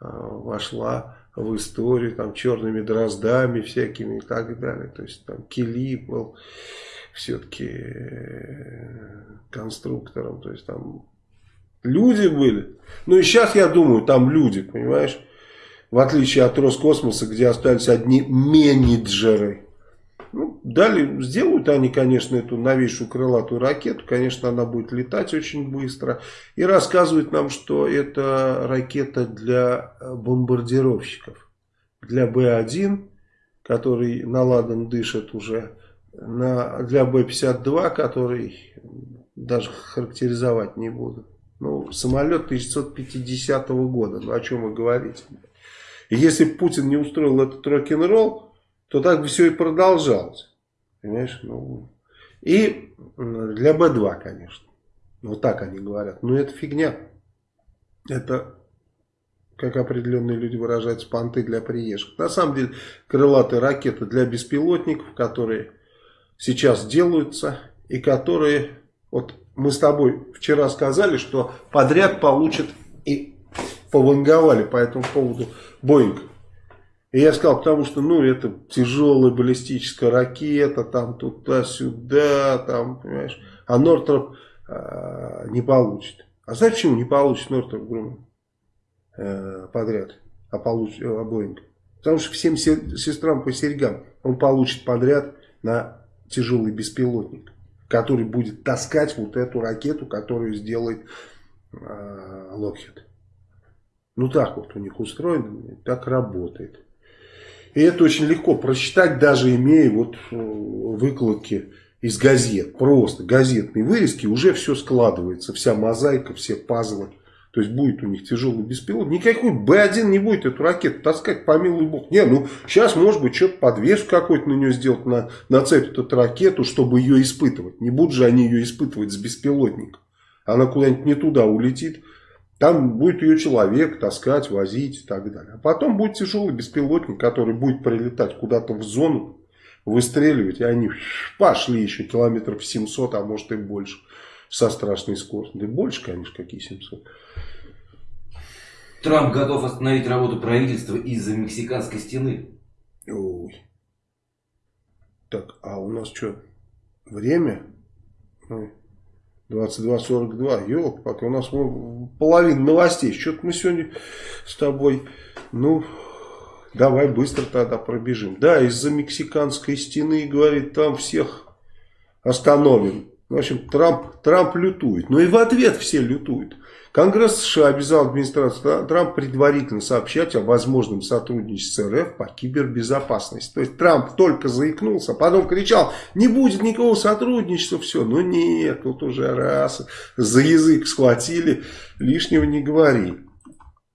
вошла в историю там черными дроздами всякими и так далее. То есть там Килип был все-таки э, конструктором. То есть там люди были. Ну и сейчас я думаю, там люди, понимаешь? В отличие от Роскосмоса, где остались одни менеджеры. Ну, дали, сделают они, конечно, эту новейшую крылатую ракету. Конечно, она будет летать очень быстро. И рассказывают нам, что это ракета для бомбардировщиков. Для Б-1, который наладан дышит уже на, для Б-52, который даже характеризовать не буду. Ну, самолет 1950 года, ну о чем вы говорите? Если Путин не устроил этот рок-н-ролл, то так бы все и продолжалось. Понимаешь? Ну, и для Б-2, конечно. Вот так они говорят. Но это фигня. Это, как определенные люди выражаются, понты для приезжих. На самом деле, крылатые ракеты для беспилотников, которые сейчас делаются и которые, вот мы с тобой вчера сказали, что подряд получат и пованговали по этому поводу Боинг. И я сказал, потому что, ну, это тяжелая баллистическая ракета, там туда-сюда, там, понимаешь. А Нортроп э, не получит. А знаешь, почему не получит Нортроп Груман э, подряд, а получит э, Боинг? Потому что всем сестрам по серьгам он получит подряд на тяжелый беспилотник, который будет таскать вот эту ракету, которую сделает э, Lockheed. Ну так вот у них устроено, так работает. И это очень легко прочитать, даже имея вот э, выкладки из газет. Просто газетные вырезки, уже все складывается, вся мозаика, все пазлы. То есть будет у них тяжелый беспилотник. Никакой Б-1 не будет эту ракету таскать, помилуй бог. Не, ну сейчас может быть что-то подвеску какой-то на нее сделать, на, нацепить эту ракету, чтобы ее испытывать. Не будут же они ее испытывать с беспилотником. Она куда-нибудь не туда улетит. Там будет ее человек таскать, возить и так далее. А потом будет тяжелый беспилотник, который будет прилетать куда-то в зону, выстреливать. И они пошли еще километров 700, а может и больше. Со страшной скоростью. Да больше, конечно, какие 700. Трамп готов остановить работу правительства из-за мексиканской стены. Ой. Так, а у нас что, время? 22.42, елки пока у нас половина новостей. Что-то мы сегодня с тобой, ну, давай быстро тогда пробежим. Да, из-за мексиканской стены, говорит, там всех остановим. В общем, Трамп, Трамп лютует. Но и в ответ все лютуют. Конгресс США обязал администрацию Трампа предварительно сообщать о возможном сотрудничестве с РФ по кибербезопасности. То есть Трамп только заикнулся, потом кричал, не будет никакого сотрудничества, все. Но нет, тут уже раз за язык схватили, лишнего не говори.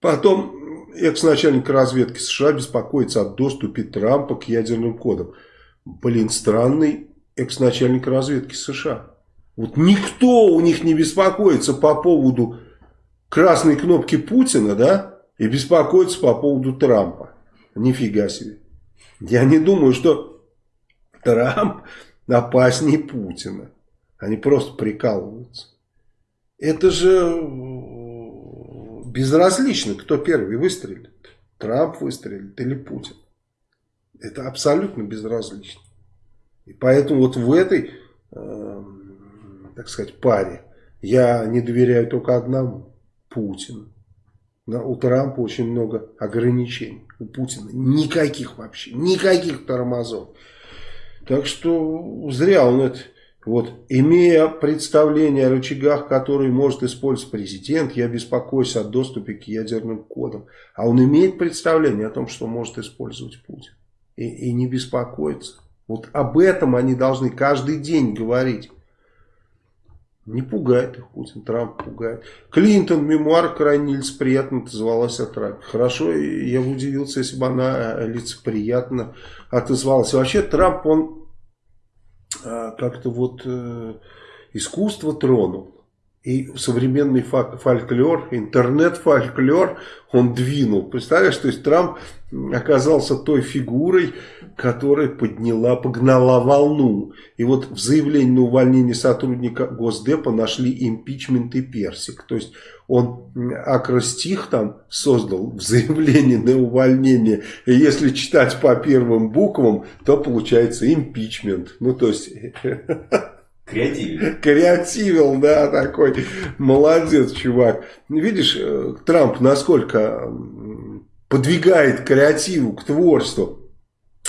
Потом экс-начальник разведки США беспокоится о доступе Трампа к ядерным кодам. Блин, странный экс-начальник разведки США. Вот никто у них не беспокоится по поводу красной кнопки Путина, да, и беспокоится по поводу Трампа. Нифига себе. Я не думаю, что Трамп опаснее Путина. Они просто прикалываются. Это же безразлично, кто первый выстрелит. Трамп выстрелит или Путин. Это абсолютно безразлично. И поэтому вот в этой, э, так сказать, паре я не доверяю только одному. Путину. У Трампа очень много ограничений. У Путина никаких вообще. Никаких тормозов. Так что зря он это... Вот, имея представление о рычагах, которые может использовать президент, я беспокоюсь о доступе к ядерным кодам. А он имеет представление о том, что может использовать Путин. И, и не беспокоится. Вот об этом они должны каждый день говорить. Не пугает их Путин, Трамп пугает. Клинтон, мемуар крайне лицеприятно отозвалась о Трампе. Хорошо, я бы удивился, если бы она э, лицеприятно отозвалась. вообще Трамп, он э, как-то вот э, искусство тронул. И современный фольклор, интернет-фольклор он двинул. Представляешь, то есть Трамп оказался той фигурой, которая подняла, погнала волну. И вот в заявлении на увольнение сотрудника Госдепа нашли импичмент и персик. То есть он акростих там создал в заявлении на увольнение. И если читать по первым буквам, то получается импичмент. Ну то есть... Креативил. Креативил, да, такой. Молодец, чувак. Видишь, э, Трамп насколько подвигает креативу к творчеству.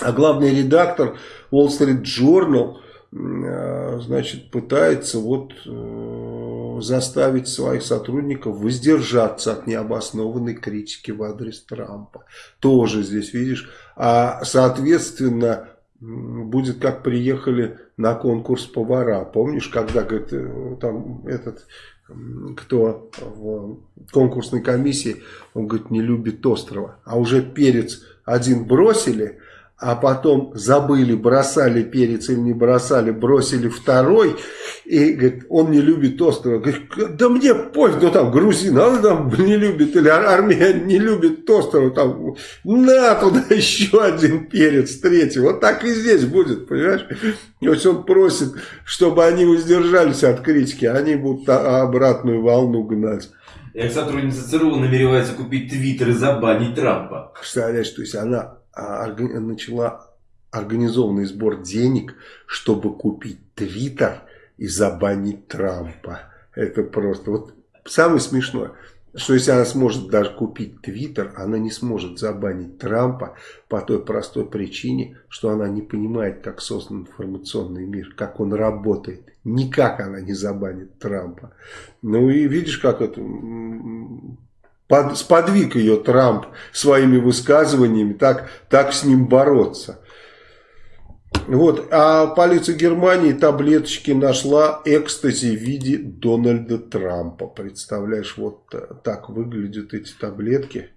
А главный редактор Wall Street Journal, э, значит, пытается вот э, заставить своих сотрудников воздержаться от необоснованной критики в адрес Трампа. Тоже здесь, видишь. А, соответственно, будет как приехали на конкурс повара. Помнишь, когда говорит, э, там этот кто в конкурсной комиссии, он говорит, не любит острова. А уже перец один бросили, а потом забыли, бросали перец или не бросали, бросили второй, и говорит, он не любит острова. Говорит, да мне пофиг, ну там грузин, а он там не любит, или армия не любит острова, там, на туда еще один перец, третий. Вот так и здесь будет, понимаешь? То есть он просит, чтобы они воздержались от критики, а они будут обратную волну гнать. Экс-сотрудница ЦРУ намеревается купить твиттер и забанить Трампа. Представляешь, то есть она а, начала организованный сбор денег, чтобы купить Твиттер и забанить Трампа. Это просто... Вот самое смешное, что если она сможет даже купить Твиттер, она не сможет забанить Трампа по той простой причине, что она не понимает, как создан информационный мир, как он работает. Никак она не забанит Трампа. Ну и видишь, как это под, сподвиг ее Трамп своими высказываниями так, так с ним бороться. Вот, а полиция Германии таблеточки нашла экстази в виде Дональда Трампа. Представляешь, вот так выглядят эти таблетки.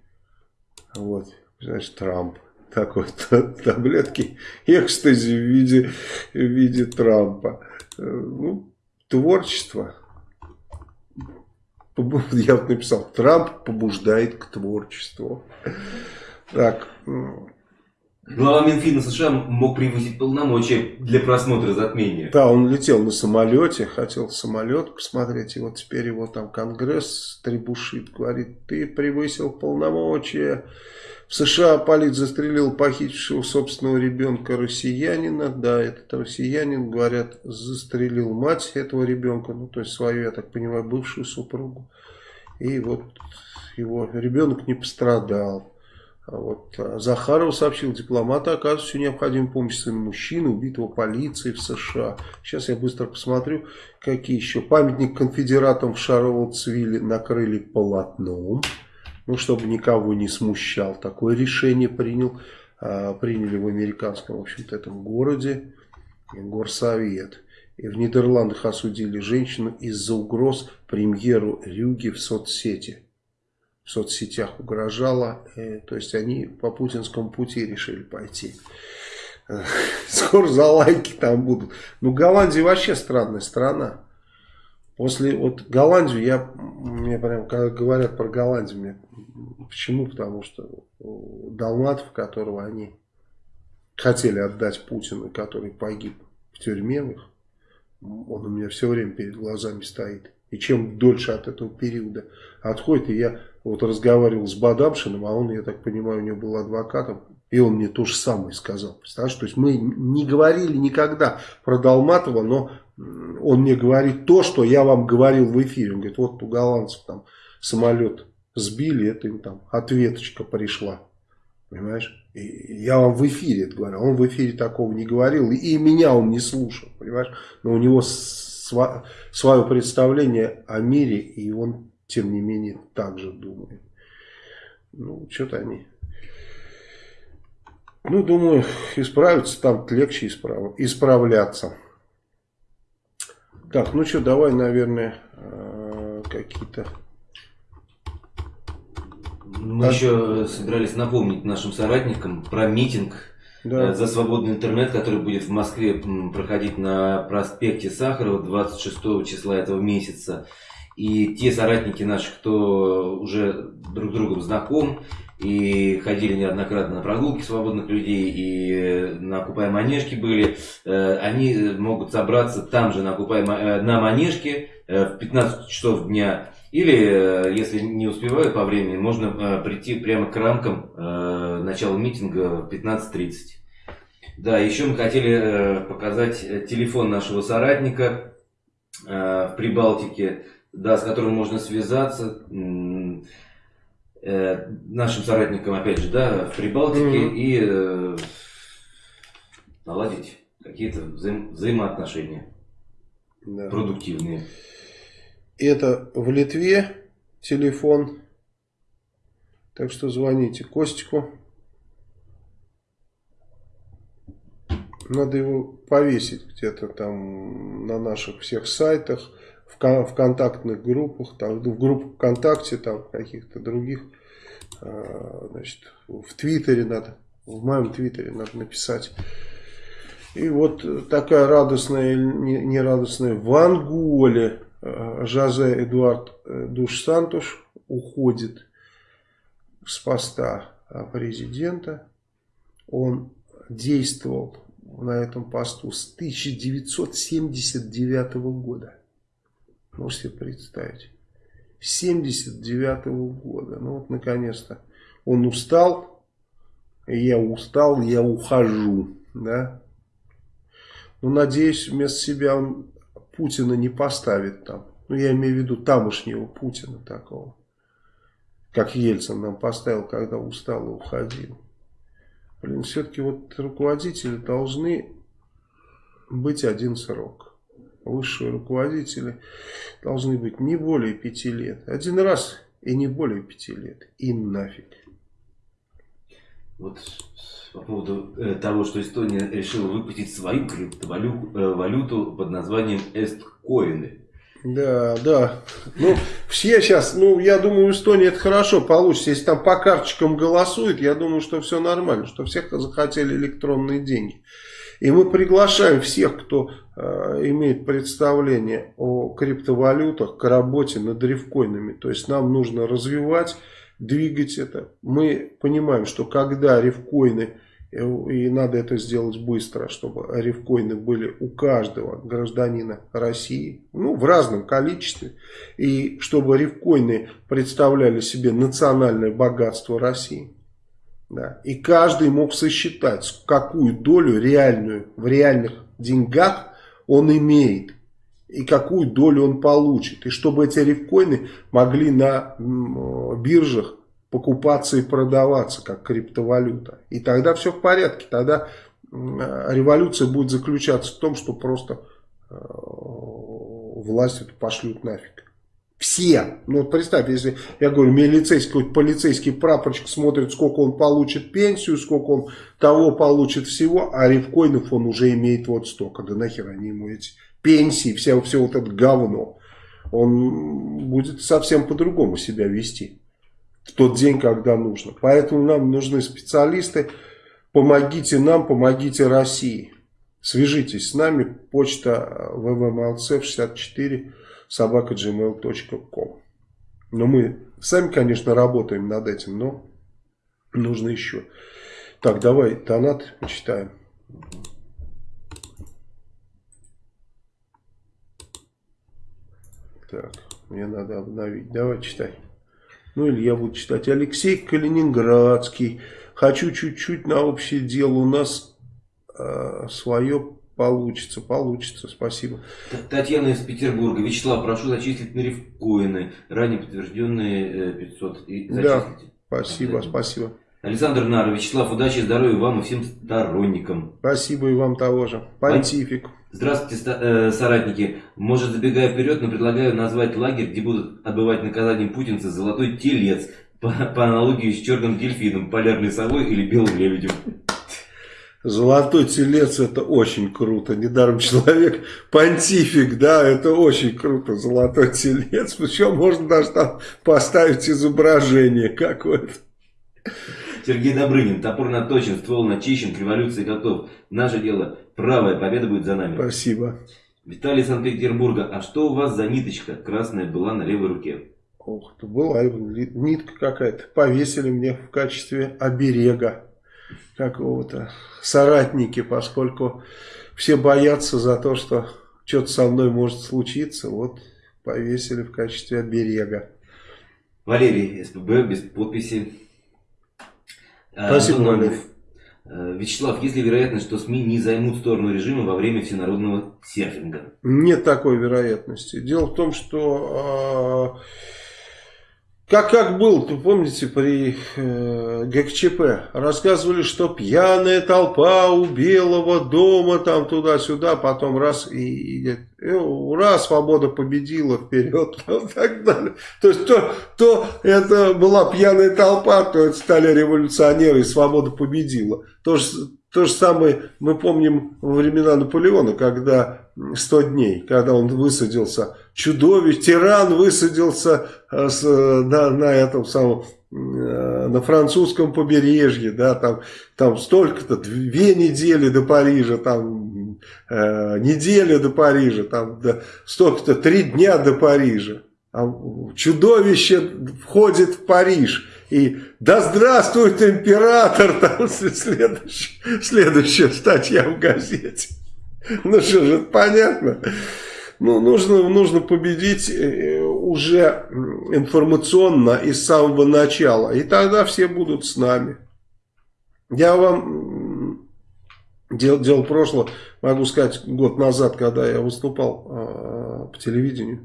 Вот, знаешь, Трамп. Так вот, таблетки экстази в виде, в виде Трампа. Э, ну, творчество. Я вот написал, Трамп побуждает к творчеству. Так. Глава Минфина США мог превысить полномочия для просмотра затмения. Да, он летел на самолете, хотел самолет посмотреть, и вот теперь его там Конгресс требушит, говорит, ты превысил полномочия. В США полиция застрелил похитившего собственного ребенка россиянина. Да, этот россиянин, говорят, застрелил мать этого ребенка, ну, то есть свою, я так понимаю, бывшую супругу. И вот его ребенок не пострадал. А вот а Захаров сообщил, дипломаты оказывают всю необходимую помощь своему мужчины, убитого полицией в США. Сейчас я быстро посмотрю, какие еще. Памятник конфедератам в Шарлоттсвилле накрыли полотном ну, чтобы никого не смущал. Такое решение принял, а, приняли в американском, в общем-то, этом городе горсовет. И в Нидерландах осудили женщину из-за угроз премьеру Рюги в соцсети. В соцсетях угрожала, э, то есть они по путинскому пути решили пойти. Скоро за лайки там будут. Ну, Голландия вообще странная страна. После вот Голландию, я, мне прям, когда говорят про Голландию, мне, почему? Потому что Далматов, которого они хотели отдать Путину, который погиб в тюрьме, он у меня все время перед глазами стоит. И чем дольше от этого периода отходит, и я вот разговаривал с Бадамшиным, а он, я так понимаю, у него был адвокатом, и он мне то же самое сказал. Представляешь, то есть мы не говорили никогда про Долматова, но он мне говорит то, что я вам говорил в эфире. Он говорит, вот у голландцев там самолет сбили, это им там ответочка пришла. Понимаешь? И я вам в эфире это говорю. Он в эфире такого не говорил. И меня он не слушал. Понимаешь? Но у него сва свое представление о мире. И он, тем не менее, так же думает. Ну, что-то они... Ну, думаю, исправиться там легче исправ... исправляться. Так, ну что, давай, наверное, э, какие-то мы так. еще собирались напомнить нашим соратникам про митинг да. Э, за свободный интернет, который будет в Москве проходить на проспекте Сахарова 26 числа этого месяца. И те соратники наши, кто уже друг с другом знаком и ходили неоднократно на прогулки свободных людей и на Купай Манежке были, э, они могут собраться там же на Купай э, на Манежке в 15 часов дня или, э, если не успеваю по времени, можно э, прийти прямо к рамкам э, начала митинга в 15.30. Да, еще мы хотели показать телефон нашего соратника в Прибалтике, да, с которым можно связаться. Нашим соратникам, опять же, да, в Прибалтике mm-hmm. и наладить какие-то взаим- взаимоотношения да. продуктивные. Это в Литве телефон. Так что звоните Костику. Надо его повесить где-то там на наших всех сайтах, в, в контактных группах, там, в группах ВКонтакте, там каких-то других. А, значит, в Твиттере надо, в моем Твиттере надо написать. И вот такая радостная, не радостная в Анголе Э, Жозе Эдуард э, Душ Сантуш уходит с поста э, президента. Он действовал на этом посту с 1979 года. Можете себе представить. 79 года. Ну вот наконец-то он устал. Я устал, я ухожу. Да? Ну, надеюсь, вместо себя он Путина не поставит там. Ну, я имею в виду тамошнего Путина такого. Как Ельцин нам поставил, когда устал и уходил. Блин, все-таки вот руководители должны быть один срок. Высшие руководители должны быть не более пяти лет. Один раз и не более пяти лет. И нафиг. Вот по поводу э, того, что Эстония решила выпустить свою криптовалюту э, под названием эсткоины. Да, да. Ну, все сейчас, ну, я думаю, в Эстонии это хорошо получится. Если там по карточкам голосуют, я думаю, что все нормально, что всех захотели электронные деньги. И мы приглашаем всех, кто э, имеет представление о криптовалютах, к работе над рифкоинами. То есть нам нужно развивать, двигать это. Мы понимаем, что когда рифкоины и надо это сделать быстро, чтобы рифкоины были у каждого гражданина России, ну, в разном количестве. И чтобы рифкоины представляли себе национальное богатство России. Да. И каждый мог сосчитать, какую долю реальную в реальных деньгах он имеет. И какую долю он получит. И чтобы эти рифкоины могли на биржах покупаться и продаваться как криптовалюта. И тогда все в порядке. Тогда революция будет заключаться в том, что просто э, власть эту пошлют нафиг. Все. Ну вот представь, если, я говорю, милицейский, какой-то полицейский прапорщик смотрит, сколько он получит пенсию, сколько он того получит всего, а рифкоинов он уже имеет вот столько. Да нахер они ему эти пенсии, все, все вот это говно. Он будет совсем по-другому себя вести в тот день, когда нужно. Поэтому нам нужны специалисты. Помогите нам, помогите России. Свяжитесь с нами. Почта www.mlc64 собака.gmail.com Но мы сами, конечно, работаем над этим, но нужно еще. Так, давай донат почитаем. так. Мне надо обновить. Давай читай. Ну или я буду читать. Алексей Калининградский. Хочу чуть-чуть на общее дело. У нас э, свое получится. Получится. Спасибо. Татьяна из Петербурга. Вячеслав, прошу зачислить на рифкоины. Ранее подтвержденные 500. Э, и да. Спасибо, спасибо. Александр Нар, Вячеслав, удачи здоровья вам и всем сторонникам. Спасибо и вам того же. Понтифик. Здравствуйте, э, соратники. Может, забегая вперед, но предлагаю назвать лагерь, где будут отбывать наказанием путинцы «Золотой телец», по, по аналогии с черным дельфином, полярной совой или белым лебедем. Золотой телец это очень круто. Недаром человек понтифик, да, это очень круто. Золотой телец. Причем можно даже там поставить изображение какое-то. Сергей Добрынин. Топор наточен, ствол начищен, к революции готов. Наше дело. Правая победа будет за нами. Спасибо. Виталий Санкт-Петербурга. А что у вас за ниточка красная была на левой руке? Ох, это была нитка какая-то. Повесили мне в качестве оберега какого-то соратники, поскольку все боятся за то, что что-то со мной может случиться. Вот повесили в качестве оберега. Валерий, СПБ, без подписи. А, Спасибо, Валерий. Э, Вячеслав, есть ли вероятность, что СМИ не займут сторону режима во время всенародного серфинга? Нет такой вероятности. Дело в том, что... Э как, как был, вы помните, при э, ГКЧП, рассказывали, что пьяная толпа у Белого дома, там туда-сюда, потом раз и, и, и ура, свобода победила, вперед, и так далее. То есть, то, то это была пьяная толпа, то это стали революционеры, и свобода победила. То то же самое мы помним во времена Наполеона, когда 100 дней, когда он высадился, чудовищ, тиран высадился э, с, на, на этом самом э, на французском побережье, да, там, там столько-то, две недели до Парижа, там э, неделя до Парижа, там да, столько-то, три дня до Парижа. А чудовище входит в Париж. И да здравствует император, там следующая, следующая статья в газете. Ну что же, понятно. Ну, нужно, нужно победить э, уже информационно и с самого начала. И тогда все будут с нами. Я вам дел, дело прошлого, могу сказать, год назад, когда я выступал э, по телевидению,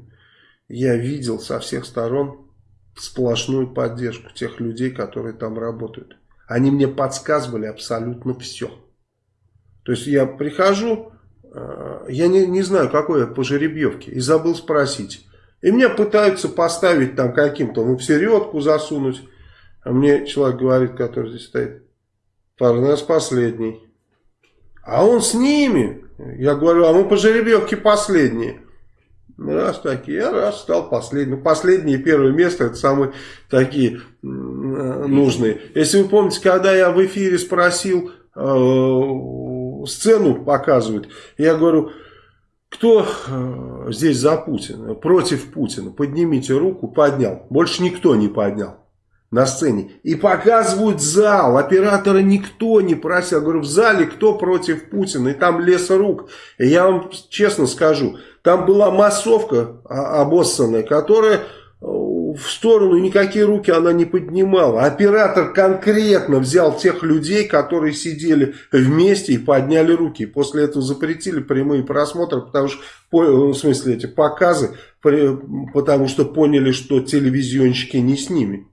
я видел со всех сторон сплошную поддержку тех людей, которые там работают. Они мне подсказывали абсолютно все. То есть я прихожу, Э, я не, не знаю, какой я по жеребьевке, и забыл спросить. И меня пытаются поставить там каким-то, ну, в середку засунуть. А мне человек говорит, который здесь стоит, Парнес последний. А он с ними. Я говорю, а мы по жеребьевке последние. Раз такие, я раз стал последним. Ну, последнее и первое место, это самые такие э, нужные. Если вы помните, когда я в эфире спросил э, сцену показывают. Я говорю, кто э, здесь за Путина, против Путина, поднимите руку, поднял. Больше никто не поднял на сцене. И показывают зал, оператора никто не просил. Я говорю, в зале кто против Путина? И там лес рук. И я вам честно скажу, там была массовка обоссанная, которая в сторону, никакие руки она не поднимала. Оператор конкретно взял тех людей, которые сидели вместе и подняли руки. После этого запретили прямые просмотры, потому что, в смысле, эти показы, потому что поняли, что телевизионщики не с ними.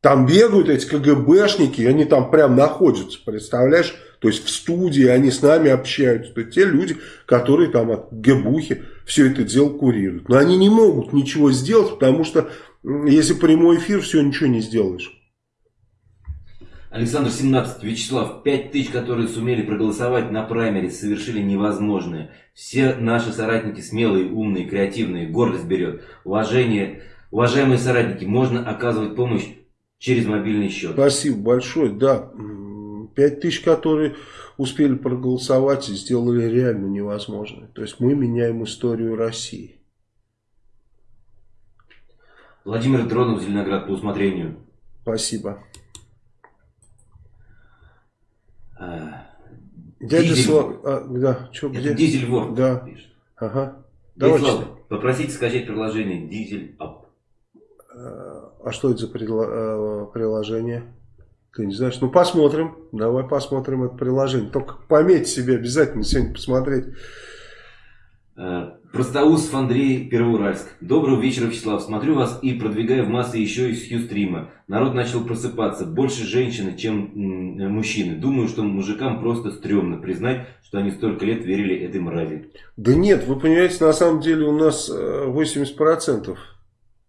Там бегают эти КГБшники, они там прям находятся, представляешь? То есть в студии они с нами общаются. Это те люди, которые там от ГБУхи все это дело курируют. Но они не могут ничего сделать, потому что если прямой эфир, все, ничего не сделаешь. Александр 17. Вячеслав, 5 тысяч, которые сумели проголосовать на праймере, совершили невозможное. Все наши соратники смелые, умные, креативные, гордость берет. Уважение, уважаемые соратники, можно оказывать помощь через мобильный счет. Спасибо большое, да. 5 тысяч, которые успели проголосовать, сделали реально невозможное. То есть мы меняем историю России. Владимир Дронов, Зеленоград, по усмотрению. Спасибо. А, Дядя Дизель... Слав... А, да, что, где? Дизель Вор. Да. Ага. Давай попросите скачать приложение Diesel App. А что это за э, приложение? Ты не знаешь? Ну, посмотрим. Давай посмотрим это приложение. Только пометь себе обязательно сегодня посмотреть. Э, Простоусов Андрей, Первоуральск. Доброго вечера, Вячеслав. Смотрю вас и продвигаю в массы еще из Хьюстрима. Народ начал просыпаться. Больше женщины, чем мужчины. Думаю, что мужикам просто стрёмно признать, что они столько лет верили этой мрази. Да нет, вы понимаете, на самом деле у нас 80%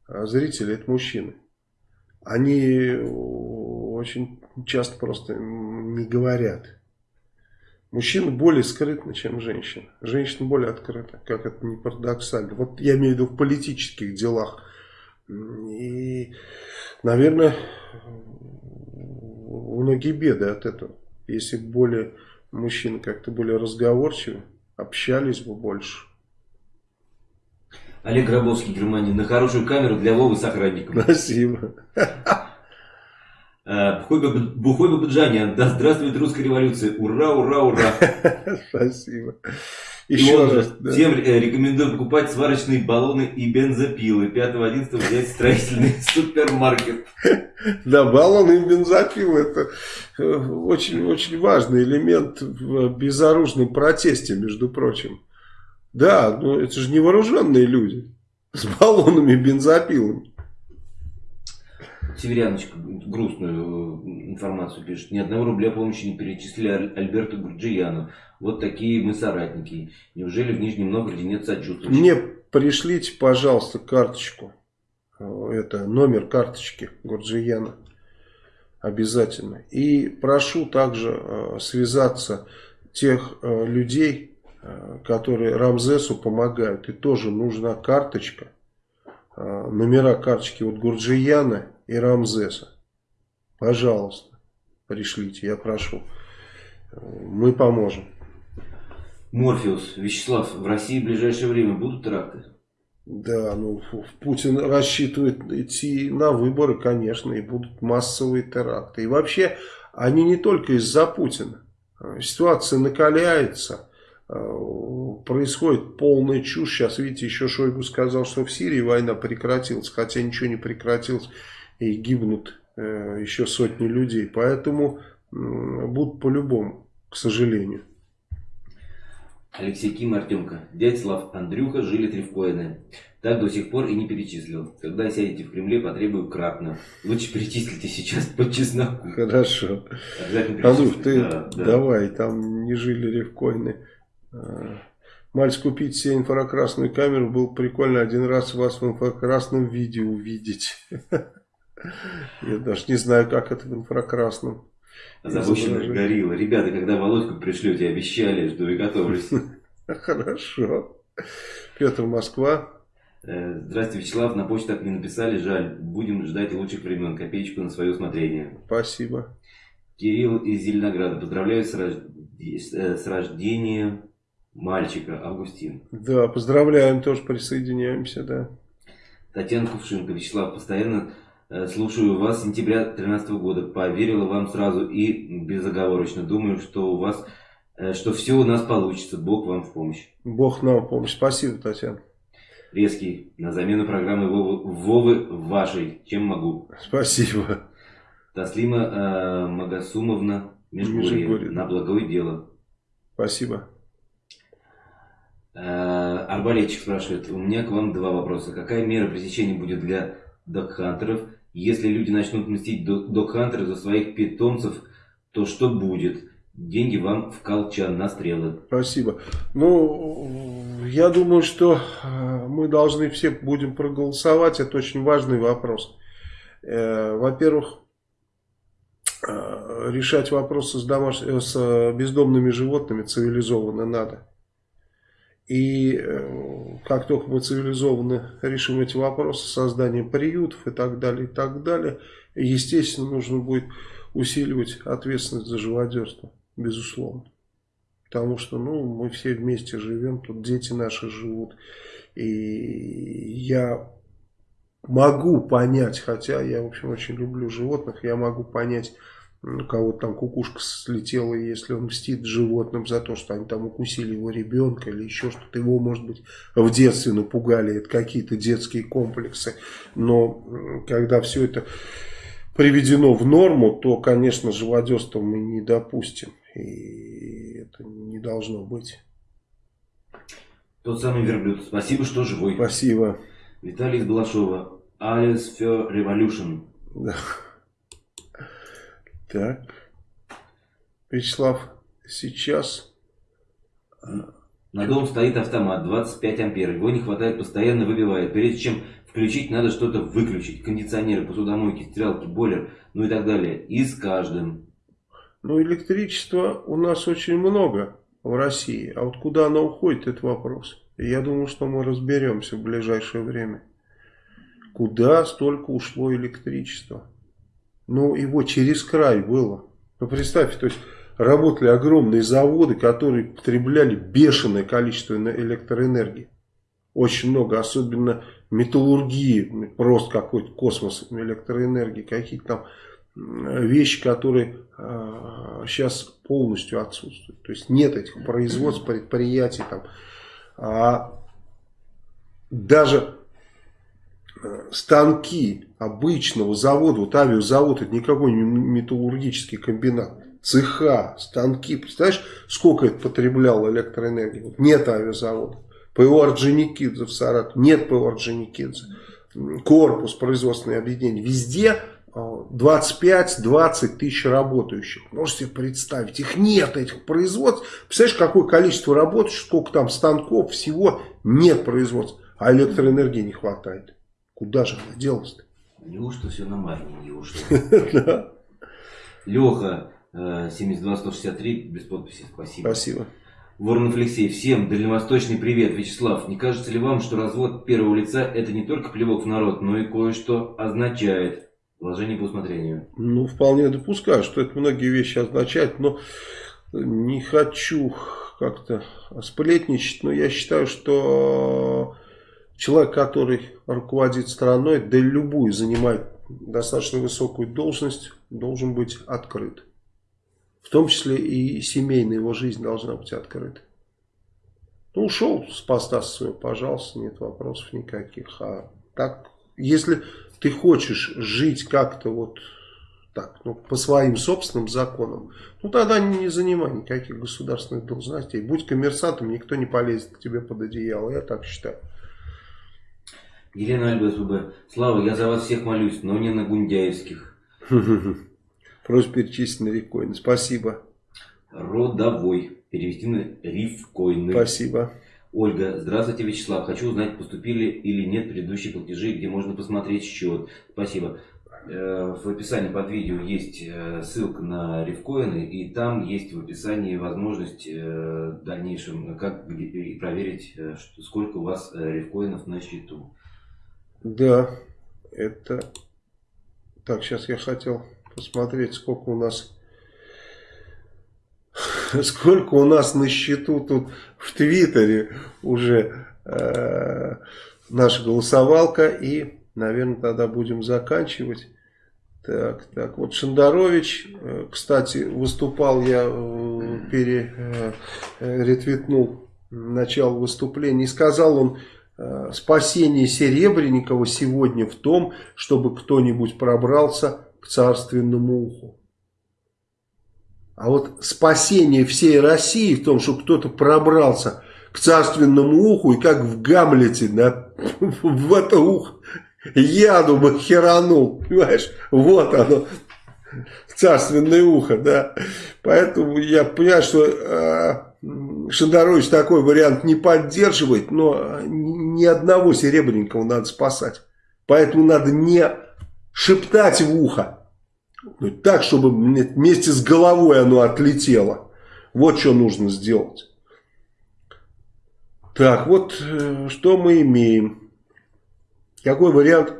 э, зрителей это мужчины. Они очень часто просто не говорят. Мужчина более скрытны, чем женщина. Женщина более открыта, как это не парадоксально. Вот я имею в виду в политических делах. И, наверное, многие беды от этого. Если более мужчины как-то более разговорчивы, общались бы больше. Олег Гробовский, Германия. На хорошую камеру для Вовы с охранником. Спасибо. Э, Бухой Бабаджанян. Да здравствует русская революция. Ура, ура, ура. Спасибо. Еще и раз. Да. Всем э, рекомендую покупать сварочные баллоны и бензопилы. 5-11 взять строительный супермаркет. Да, баллоны и бензопилы это очень-очень э, важный элемент в безоружном протесте, между прочим. Да, но это же невооруженные люди с баллонами и бензопилами. Северяночка грустную э, информацию пишет. Ни одного рубля помощи не перечислили Альберту Гурджияну. Вот такие мы соратники. Неужели в Нижнем Новгороде нет сочувствия? Мне пришлите, пожалуйста, карточку. Э, это номер карточки Гурджияна. Обязательно. И прошу также э, связаться тех людей, которые Рамзесу помогают. И тоже нужна карточка. Номера карточки вот Гурджияна и Рамзеса. Пожалуйста, пришлите, я прошу. Мы поможем. Морфеус, Вячеслав, в России в ближайшее время будут теракты? Да, ну Путин рассчитывает идти на выборы, конечно, и будут массовые теракты. И вообще, они не только из-за Путина. Ситуация накаляется, происходит полная чушь. Сейчас, видите, еще Шойгу сказал, что в Сирии война прекратилась, хотя ничего не прекратилось и гибнут э, еще сотни людей. Поэтому будут по-любому, к сожалению. Алексей Ким, Артемка. Дядь Андрюха жили тревкоины. Так до сих пор и не перечислил. Когда сядете в Кремле, потребую кратно. Лучше перечислите сейчас по чесноку. Хорошо. Андрюх, ты да, да. давай, там не жили ревкоины. А, Мальц купить себе инфракрасную камеру, было прикольно один раз вас в инфракрасном виде увидеть. Я даже не знаю, как это в инфракрасном. Запущенная горилла. Ребята, когда Володьку пришлете, обещали, жду и готовлюсь. Хорошо. Петр, Москва. Э, здравствуйте, Вячеслав. На почту так не написали. Жаль. Будем ждать лучших времен. Копеечку на свое усмотрение. Спасибо. Кирилл из Зеленограда. Поздравляю с, рож... Э, с рождением мальчика Августин. Да, поздравляем. Тоже присоединяемся, да. Татьяна Кувшинка. Вячеслав, постоянно Э, слушаю вас с сентября 2013 года. Поверила вам сразу и безоговорочно. Думаю, что у вас, э, что все у нас получится. Бог вам в помощь. Бог нам в помощь. Спасибо, Татьяна. Резкий. На замену программы Вовы, Вовы вашей. Чем могу? Спасибо. Таслима э, Магасумовна. Межгорье. На благое дело. Спасибо. Э, Арбалетчик спрашивает. У меня к вам два вопроса. Какая мера пресечения будет для докхантеров если люди начнут мстить док-хантеры за своих питомцев, то что будет? Деньги вам в колчан на стрелы. Спасибо. Ну, я думаю, что э, мы должны все будем проголосовать. Это очень важный вопрос. Э, во-первых, э, решать вопросы с, домаш... с бездомными животными цивилизованно надо. И э, как только мы цивилизованно решим эти вопросы с созданием приютов и так далее, и так далее, естественно, нужно будет усиливать ответственность за живодерство, безусловно. Потому что, ну, мы все вместе живем, тут дети наши живут. И я могу понять, хотя я, в общем, очень люблю животных, я могу понять у кого-то там кукушка слетела, если он мстит животным за то, что они там укусили его ребенка или еще что-то. Его, может быть, в детстве напугали, это какие-то детские комплексы. Но когда все это приведено в норму, то, конечно, живодерство мы не допустим. И это не должно быть. Тот самый верблюд. Спасибо, что живой. Спасибо. Виталий из Балашова. Alice for Revolution. Да. Так. Вячеслав, сейчас... На дом стоит автомат 25 ампер. Его не хватает, постоянно выбивает. Прежде чем включить, надо что-то выключить. Кондиционеры, посудомойки, стрелки, бойлер, ну и так далее. И с каждым. Ну, электричества у нас очень много в России. А вот куда оно уходит, это вопрос. И я думаю, что мы разберемся в ближайшее время. Куда столько ушло электричества? Ну, его через край было. Ну, представьте, то есть работали огромные заводы, которые потребляли бешеное количество электроэнергии. Очень много, особенно металлургии, просто какой-то космос электроэнергии, какие-то там вещи, которые э, сейчас полностью отсутствуют. То есть нет этих производств, предприятий там. А даже станки обычного завода, вот авиазавод, это не металлургический комбинат, цеха, станки, представляешь, сколько это потребляло электроэнергии? Нет авиазавода. ПО Орджоникидзе в Саратове, нет ПО Орджоникидзе. Корпус, производственное объединение, везде 25-20 тысяч работающих. Можете представить, их нет, этих производств. Представляешь, какое количество работающих, сколько там станков, всего нет производства, а электроэнергии не хватает. Куда же она делась-то? Неужто все на майнинге ушло? Леха, 72163, без подписи, спасибо. Спасибо. Воронов Алексей, всем дальневосточный привет. Вячеслав, не кажется ли вам, что развод первого лица это не только плевок в народ, но и кое-что означает? Вложение по усмотрению. Ну, вполне допускаю, что это многие вещи означает, но не хочу как-то сплетничать, но я считаю, что Человек, который руководит страной, да и любую занимает достаточно высокую должность, должен быть открыт. В том числе и семейная его жизнь должна быть открыта. Ну, ушел с поста своего, пожалуйста, нет вопросов никаких. А так, если ты хочешь жить как-то вот так, ну, по своим собственным законам, ну, тогда не занимай никаких государственных должностей. Будь коммерсантом, никто не полезет к тебе под одеяло, я так считаю. Елена Альба Слава, я за вас всех молюсь, но не на Гундяевских. Просьба перечислить на рифкоины. Спасибо. Родовой. Перевести на рифкоины. Спасибо. Ольга, здравствуйте, Вячеслав. Хочу узнать, поступили или нет предыдущие платежи, где можно посмотреть счет. Спасибо. Э, в описании под видео есть э, ссылка на рифкоины, и там есть в описании возможность э, в дальнейшем как проверить, сколько у вас рифкоинов на счету. Да, это... Так, сейчас я хотел посмотреть, сколько у нас... Сколько у нас на счету тут в Твиттере уже э, наша голосовалка. И, наверное, тогда будем заканчивать. Так, так, вот Шандарович, э, кстати, выступал, я э, переретвитнул э, начало выступления, и сказал он, спасение Серебренникова сегодня в том, чтобы кто-нибудь пробрался к царственному уху. А вот спасение всей России в том, что кто-то пробрался к царственному уху и как в Гамлете да, в это ухо яду бы херанул, понимаешь, вот оно, царственное ухо, да. Поэтому я понимаю, что э, Шендерович такой вариант не поддерживает, но ни одного серебряникова надо спасать. Поэтому надо не шептать в ухо, так, чтобы вместе с головой оно отлетело. Вот что нужно сделать. Так, вот э, что мы имеем. Какой вариант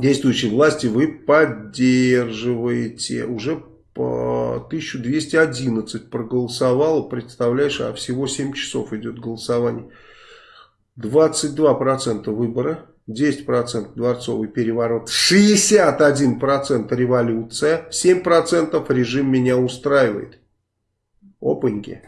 действующей власти вы поддерживаете? Уже по 1211 проголосовало, представляешь, а всего 7 часов идет голосование. 22% выбора 10% дворцовый переворот, 61% революция, 7% режим меня устраивает. Опаньки.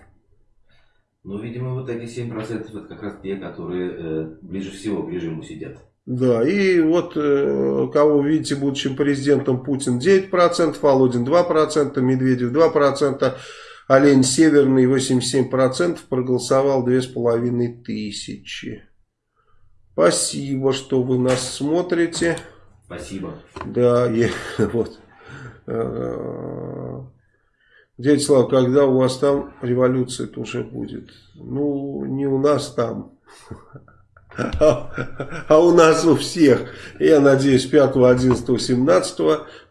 Ну, видимо, вот эти 7% это как раз те, которые э, ближе всего к режиму сидят. Да, и вот э, кого видите будущим президентом Путин 9%, Володин 2%, Медведев 2%, Олень Северный 87% проголосовал 2500. Спасибо, что вы нас смотрите. Спасибо. Да, я, вот. Э, Дядя Слава, когда у вас там революция -то уже будет? Ну, не у нас там, а, а у нас у всех. Я надеюсь, 5, 11, 17,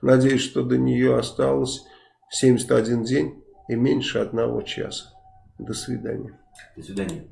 надеюсь, что до нее осталось 71 день и меньше одного часа. До свидания. До свидания.